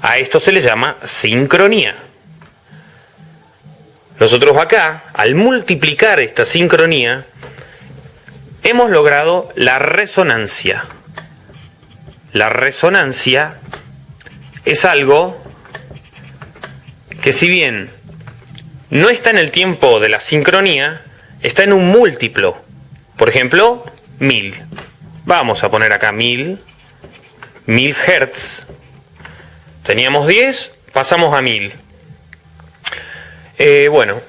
[SPEAKER 3] A esto se le llama sincronía. Nosotros acá, al multiplicar esta sincronía, hemos logrado la resonancia. La resonancia es algo que si bien no está en el tiempo de la sincronía, está en un múltiplo. Por ejemplo, 1000. Vamos a poner acá 1000. 1000 Hertz. Teníamos 10, pasamos a 1000. Eh, bueno,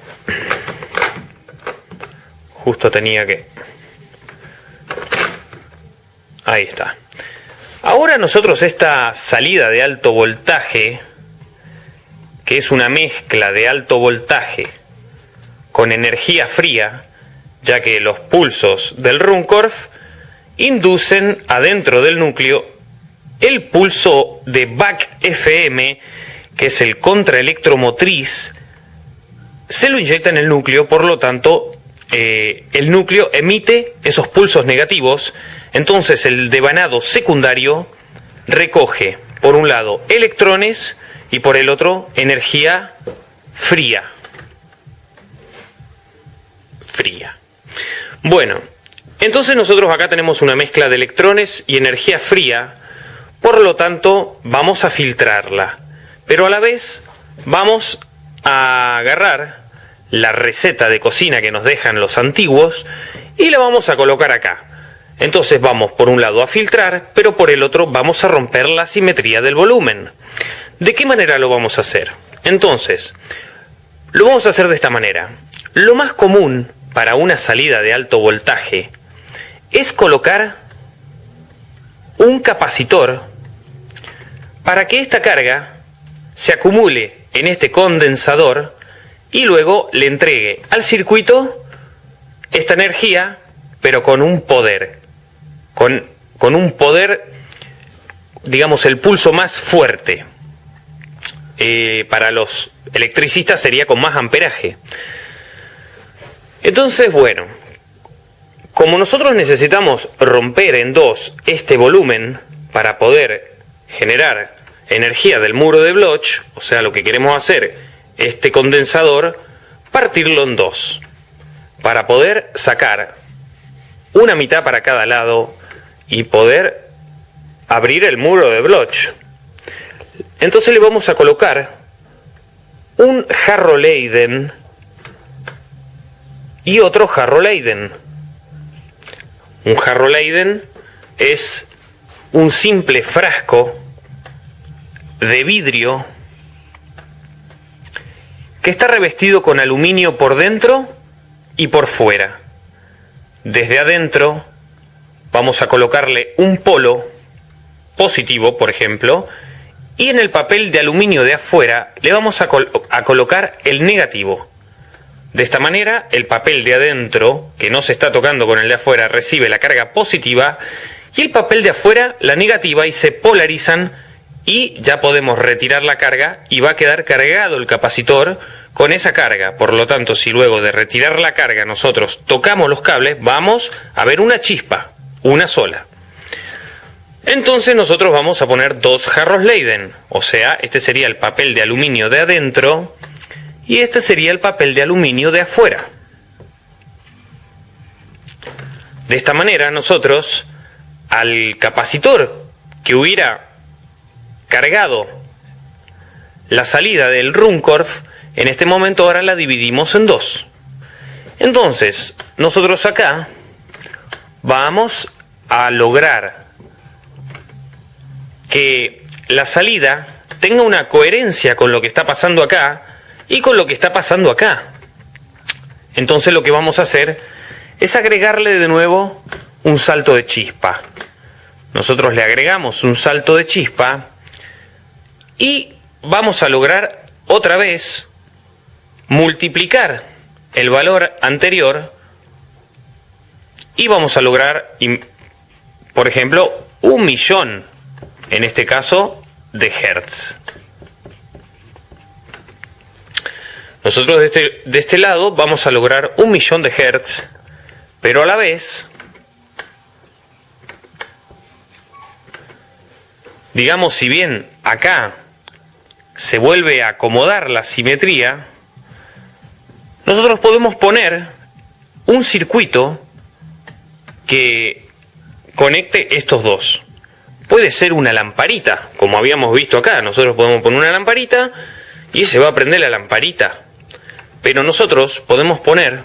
[SPEAKER 3] justo tenía que... Ahí está. Ahora nosotros esta salida de alto voltaje, que es una mezcla de alto voltaje con energía fría, ya que los pulsos del Runcorf inducen adentro del núcleo el pulso de BAC FM, que es el contraelectromotriz, se lo inyecta en el núcleo, por lo tanto, eh, el núcleo emite esos pulsos negativos entonces el devanado secundario recoge, por un lado, electrones y por el otro, energía fría. Fría. Bueno, entonces nosotros acá tenemos una mezcla de electrones y energía fría, por lo tanto vamos a filtrarla, pero a la vez vamos a agarrar la receta de cocina que nos dejan los antiguos y la vamos a colocar acá. Entonces vamos por un lado a filtrar, pero por el otro vamos a romper la simetría del volumen. ¿De qué manera lo vamos a hacer? Entonces, lo vamos a hacer de esta manera. Lo más común para una salida de alto voltaje es colocar un capacitor para que esta carga se acumule en este condensador y luego le entregue al circuito esta energía, pero con un poder, con, un poder, digamos, el pulso más fuerte. Eh, para los electricistas sería con más amperaje. Entonces, bueno, como nosotros necesitamos romper en dos este volumen para poder generar energía del muro de Bloch, o sea, lo que queremos hacer, este condensador, partirlo en dos, para poder sacar una mitad para cada lado y poder abrir el muro de Bloch. Entonces le vamos a colocar un jarro Leiden y otro jarro Leiden. Un jarro Leiden es un simple frasco de vidrio que está revestido con aluminio por dentro y por fuera. Desde adentro vamos a colocarle un polo positivo, por ejemplo, y en el papel de aluminio de afuera le vamos a, colocar el negativo. De esta manera, el papel de adentro, que no se está tocando con el de afuera, recibe la carga positiva y el papel de afuera la negativa y se polarizan y ya podemos retirar la carga y va a quedar cargado el capacitor con esa carga. Por lo tanto, si luego de retirar la carga nosotros tocamos los cables, vamos a ver una chispa, una sola. Entonces nosotros vamos a poner dos jarros Leiden, o sea, este sería el papel de aluminio de adentro y este sería el papel de aluminio de afuera. De esta manera nosotros al capacitor que hubiera cargado la salida del Runcorf, en este momento ahora la dividimos en dos. Entonces, nosotros acá vamos a lograr que la salida tenga una coherencia con lo que está pasando acá y con lo que está pasando acá. Entonces lo que vamos a hacer es agregarle de nuevo un salto de chispa. Nosotros le agregamos un salto de chispa y vamos a lograr otra vez multiplicar el valor anterior y vamos a lograr, por ejemplo, un millón en este caso de Hertz. Nosotros de este, de este lado vamos a lograr un millón de Hertz, pero a la vez, digamos, si bien acá se vuelve a acomodar la simetría, nosotros podemos poner un circuito que conecte estos dos puede ser una lamparita, como habíamos visto acá. Nosotros podemos poner una lamparita y se va a prender la lamparita. Pero nosotros podemos poner,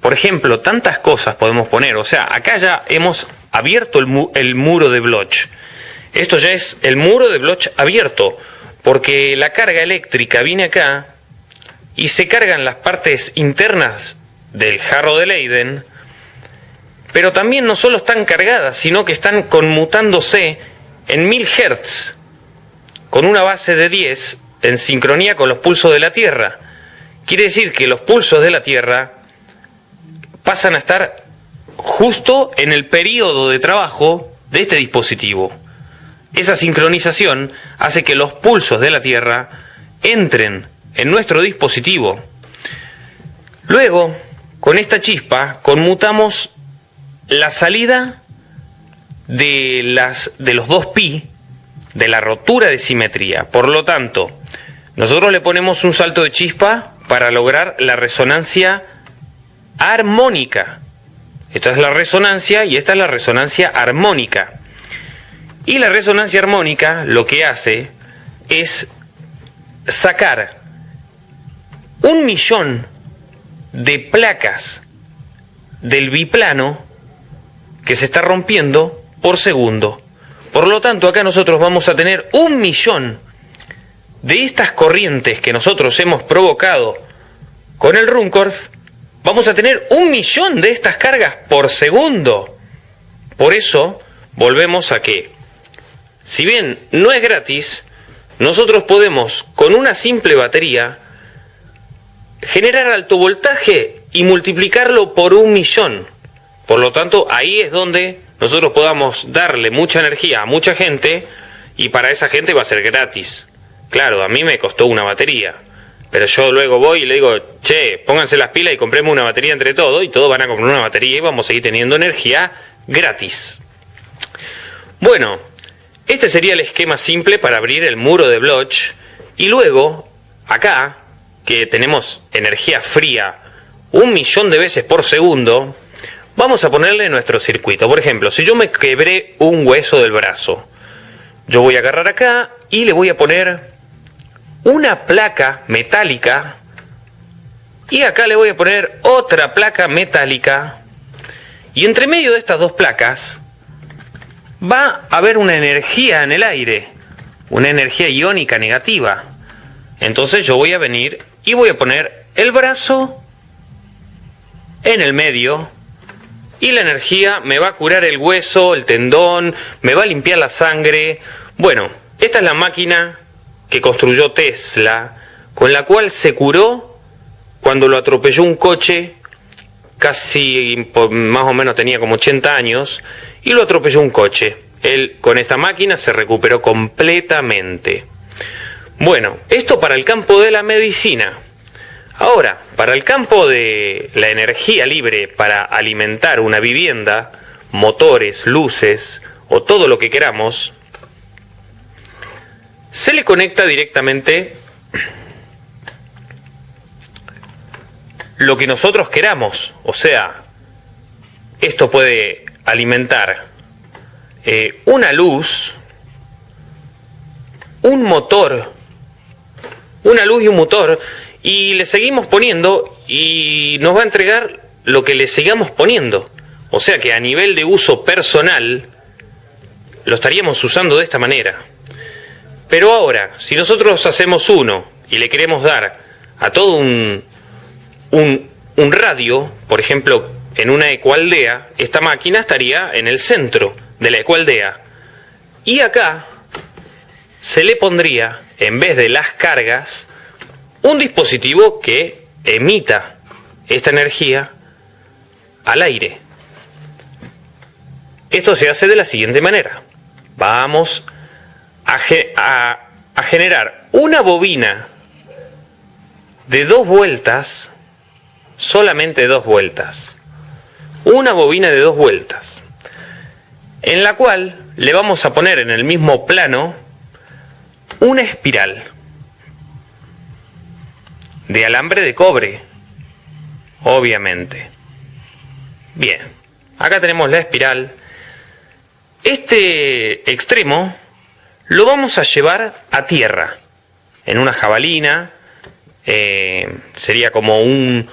[SPEAKER 3] por ejemplo, tantas cosas podemos poner. O sea, acá ya hemos abierto el, muro de Bloch. Esto ya es el muro de Bloch abierto, porque la carga eléctrica viene acá y se cargan las partes internas del jarro de Leiden pero también no solo están cargadas, sino que están conmutándose en 1000 Hz, con una base de 10 en sincronía con los pulsos de la Tierra. Quiere decir que los pulsos de la Tierra pasan a estar justo en el periodo de trabajo de este dispositivo. Esa sincronización hace que los pulsos de la Tierra entren en nuestro dispositivo. Luego, con esta chispa, conmutamos la salida de, las, de los dos pi de la rotura de simetría. Por lo tanto, nosotros le ponemos un salto de chispa para lograr la resonancia armónica. Esta es la resonancia y esta es la resonancia armónica. Y la resonancia armónica lo que hace es sacar un millón de placas del biplano que se está rompiendo por segundo. Por lo tanto, acá nosotros vamos a tener un millón de estas corrientes que nosotros hemos provocado con el Runcorf, vamos a tener un millón de estas cargas por segundo. Por eso, volvemos a que, si bien no es gratis, nosotros podemos, con una simple batería, generar alto voltaje y multiplicarlo por un millón. Por lo tanto, ahí es donde nosotros podamos darle mucha energía a mucha gente y para esa gente va a ser gratis. Claro, a mí me costó una batería. Pero yo luego voy y le digo, che, pónganse las pilas y compremos una batería entre todos y todos van a comprar una batería y vamos a seguir teniendo energía gratis. Bueno, este sería el esquema simple para abrir el muro de Bloch y luego, acá, que tenemos energía fría un millón de veces por segundo, vamos a ponerle nuestro circuito. Por ejemplo, si yo me quebré un hueso del brazo, yo voy a agarrar acá y le voy a poner una placa metálica y acá le voy a poner otra placa metálica y entre medio de estas dos placas va a haber una energía en el aire, una energía iónica negativa. Entonces yo voy a venir y voy a poner el brazo en el medio y la energía me va a curar el hueso, el tendón, me va a limpiar la sangre. Bueno, esta es la máquina que construyó Tesla, con la cual se curó cuando lo atropelló un coche, casi más o menos tenía como 80 años, y lo atropelló un coche. Él con esta máquina se recuperó completamente. Bueno, esto para el campo de la medicina. Ahora, para el campo de la energía libre para alimentar una vivienda, motores, luces o todo lo que queramos, se le conecta directamente lo que nosotros queramos. O sea, esto puede alimentar eh, una luz, un motor, una luz y un motor, y le seguimos poniendo y nos va a entregar lo que le sigamos poniendo. O sea que a nivel de uso personal, lo estaríamos usando de esta manera. Pero ahora, si nosotros hacemos uno y le queremos dar a todo un, un, radio, por ejemplo, en una ecualdea, esta máquina estaría en el centro de la ecualdea. Y acá se le pondría, en vez de las cargas, un dispositivo que emita esta energía al aire. Esto se hace de la siguiente manera. Vamos a, generar una bobina de dos vueltas, solamente dos vueltas, una bobina de dos vueltas, en la cual le vamos a poner en el mismo plano una espiral de alambre de cobre, obviamente. Bien, acá tenemos la espiral. Este extremo lo vamos a llevar a tierra, en una jabalina, eh, sería como un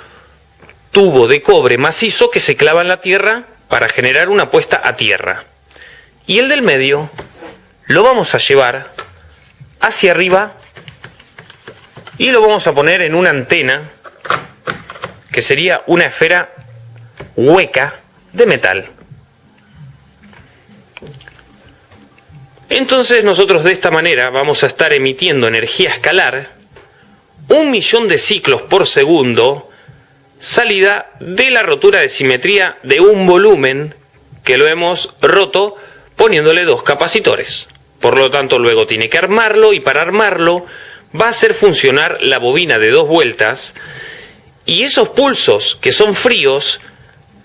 [SPEAKER 3] tubo de cobre macizo que se clava en la tierra para generar una puesta a tierra. Y el del medio lo vamos a llevar hacia arriba y lo vamos a poner en una antena que sería una esfera hueca de metal. Entonces nosotros de esta manera vamos a estar emitiendo energía escalar, un millón de ciclos por segundo, salida de la rotura de simetría de un volumen que lo hemos roto poniéndole dos capacitores. Por lo tanto, luego tiene que armarlo y para armarlo va a hacer funcionar la bobina de dos vueltas y esos pulsos que son fríos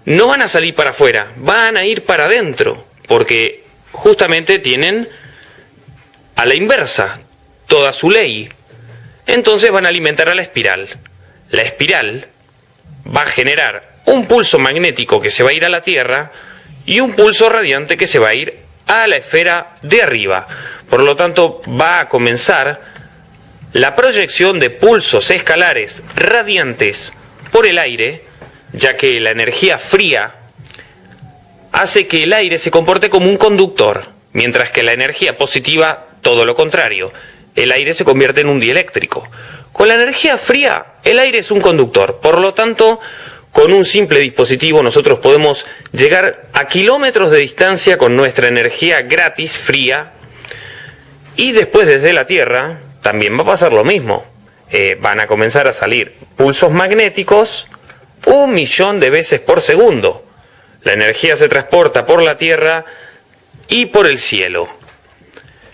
[SPEAKER 3] no van a salir para afuera, van a ir para adentro, porque justamente tienen a la inversa toda su ley. Entonces van a alimentar a la espiral. La espiral va a generar un pulso magnético que se va a ir a la Tierra y un pulso radiante que se va a ir a la esfera de arriba. Por lo tanto, va a comenzar la proyección de pulsos escalares radiantes por el aire, ya que la energía fría hace que el aire se comporte como un conductor, mientras que la energía positiva todo lo contrario. El aire se convierte en un dieléctrico. Con la energía fría, el aire es un conductor. Por lo tanto, con un simple dispositivo nosotros podemos llegar a kilómetros de distancia con nuestra energía gratis, fría, Y después desde la Tierra también va a pasar lo mismo. Eh, van a comenzar a salir pulsos magnéticos un millón de veces por segundo. La energía se transporta por la Tierra y por el cielo.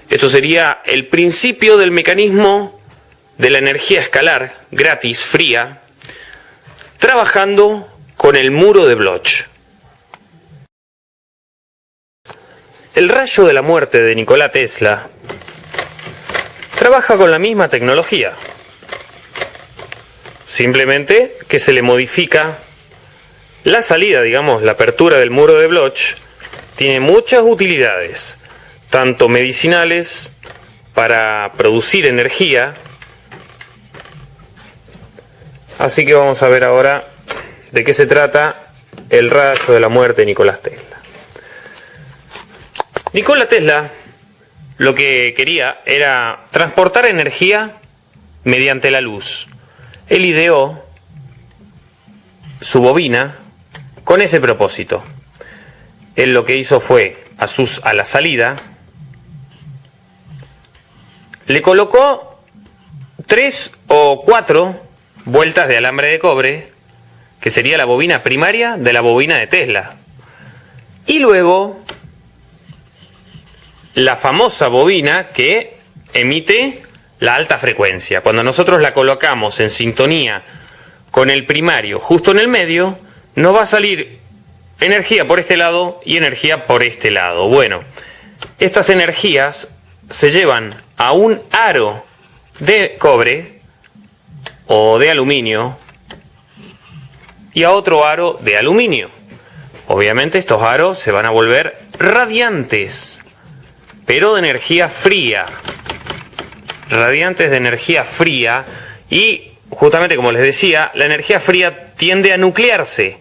[SPEAKER 3] Esto sería el principio del mecanismo de la energía escalar, gratis, fría, trabajando con el muro de Bloch. El rayo de la muerte de Nikola Tesla trabaja con la misma tecnología. Simplemente que se le modifica la salida, digamos, la apertura del muro de Bloch, tiene muchas utilidades, tanto medicinales, para producir energía. Así que vamos a ver ahora de qué se trata el rayo de la muerte de Nicolás Tesla. Nikola Tesla lo que quería era transportar energía mediante la luz. Él ideó su bobina con ese propósito. Él lo que hizo fue a, sus, a la salida, le colocó tres o cuatro vueltas de alambre de cobre, que sería la bobina primaria de la bobina de Tesla. Y luego la famosa bobina que emite la alta frecuencia. Cuando nosotros la colocamos en sintonía con el primario justo en el medio, nos va a salir energía por este lado y energía por este lado. Bueno, estas energías se llevan a un aro de cobre o de aluminio y a otro aro de aluminio. Obviamente estos aros se van a volver radiantes pero de energía fría. Radiantes de energía fría y justamente como les decía, la energía fría tiende a nuclearse,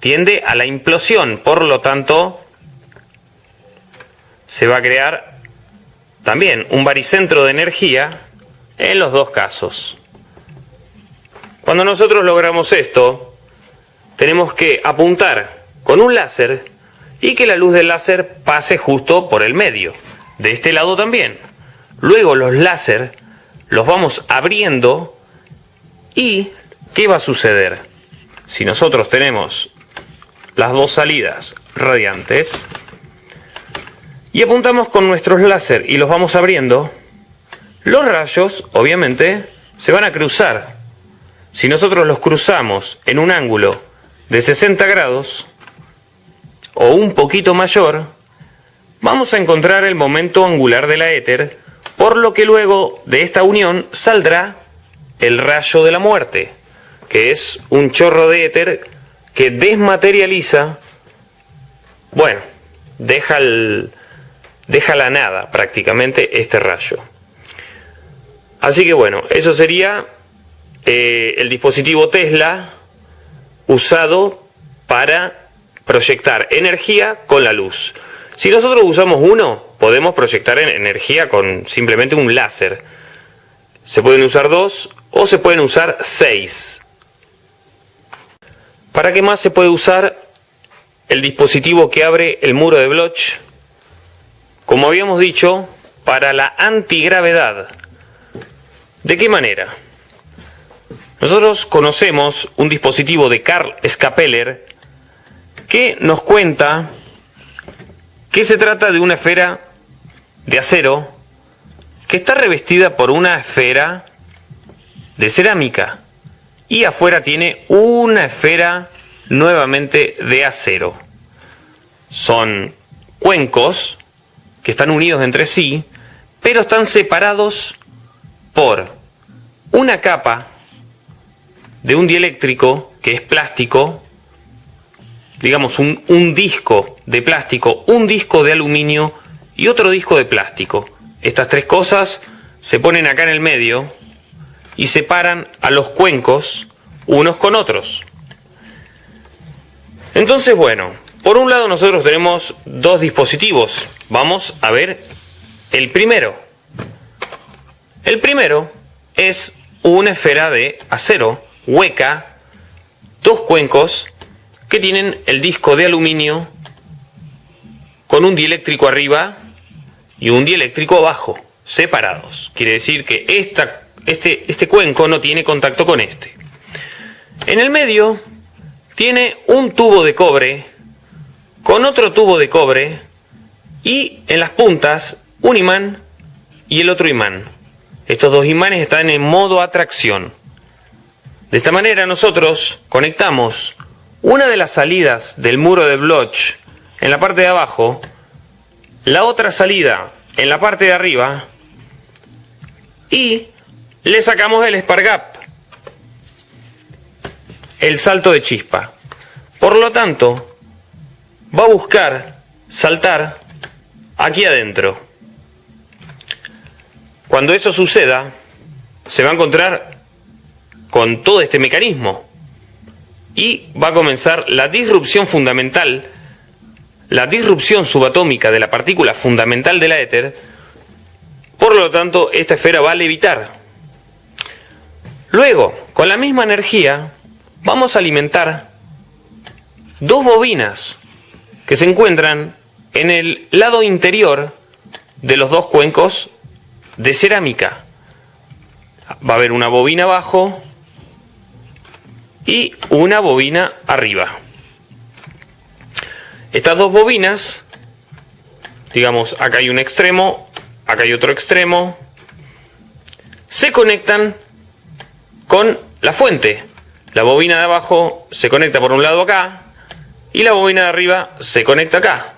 [SPEAKER 3] tiende a la implosión, por lo tanto se va a crear también un baricentro de energía en los dos casos. Cuando nosotros logramos esto, tenemos que apuntar con un láser y que la luz del láser pase justo por el medio. De este lado también. Luego los láser los vamos abriendo y ¿qué va a suceder? Si nosotros tenemos las dos salidas radiantes y apuntamos con nuestros láser y los vamos abriendo, los rayos obviamente se van a cruzar. Si nosotros los cruzamos en un ángulo de 60 grados, o un poquito mayor, vamos a encontrar el momento angular de la éter, por lo que luego de esta unión saldrá el rayo de la muerte, que es un chorro de éter que desmaterializa, bueno, deja, deja la nada prácticamente este rayo. Así que bueno, eso sería eh, el dispositivo Tesla usado para proyectar energía con la luz. Si nosotros usamos uno, podemos proyectar energía con simplemente un láser. Se pueden usar dos o se pueden usar seis. ¿Para qué más se puede usar el dispositivo que abre el muro de Bloch? Como habíamos dicho, para la antigravedad. ¿De qué manera? Nosotros conocemos un dispositivo de Karl Scapeller que nos cuenta que se trata de una esfera de acero que está revestida por una esfera de cerámica y afuera tiene una esfera nuevamente de acero. Son cuencos que están unidos entre sí, pero están separados por una capa de un dieléctrico que es plástico digamos, un, un disco de plástico, un disco de aluminio y otro disco de plástico. Estas tres cosas se ponen acá en el medio y separan a los cuencos unos con otros. Entonces, bueno, por un lado nosotros tenemos dos dispositivos. Vamos a ver el primero. El primero es una esfera de acero hueca, dos cuencos que tienen el disco de aluminio con un dieléctrico arriba y un dieléctrico abajo, separados. Quiere decir que esta, este, este cuenco no tiene contacto con este. En el medio tiene un tubo de cobre con otro tubo de cobre y en las puntas un imán y el otro imán. Estos dos imanes están en modo atracción. De esta manera nosotros conectamos una de las salidas del muro de Bloch en la parte de abajo, la otra salida en la parte de arriba y le sacamos el Spargap, el salto de chispa. Por lo tanto, va a buscar saltar aquí adentro. Cuando eso suceda, se va a encontrar con todo este mecanismo y va a comenzar la disrupción fundamental, la disrupción subatómica de la partícula fundamental de la éter, por lo tanto esta esfera va a levitar. Luego, con la misma energía, vamos a alimentar dos bobinas que se encuentran en el lado interior de los dos cuencos de cerámica. Va a haber una bobina abajo y una bobina arriba. Estas dos bobinas, digamos, acá hay un extremo, acá hay otro extremo, se conectan con la fuente. La bobina de abajo se conecta por un lado acá y la bobina de arriba se conecta acá.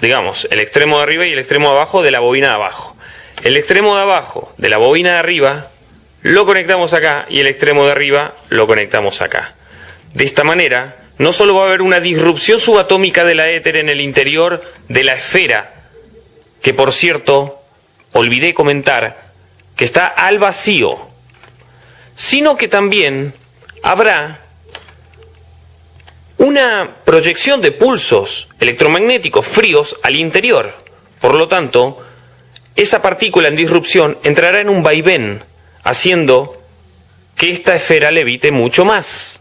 [SPEAKER 3] Digamos, el extremo de arriba y el extremo de abajo de la bobina de abajo. El extremo de abajo de la bobina de arriba lo conectamos acá y el extremo de arriba lo conectamos acá. De esta manera, no solo va a haber una disrupción subatómica de la éter en el interior de la esfera, que por cierto, olvidé comentar, que está al vacío, sino que también habrá una proyección de pulsos electromagnéticos fríos al interior. Por lo tanto, esa partícula en disrupción entrará en un vaivén, haciendo que esta esfera levite mucho más.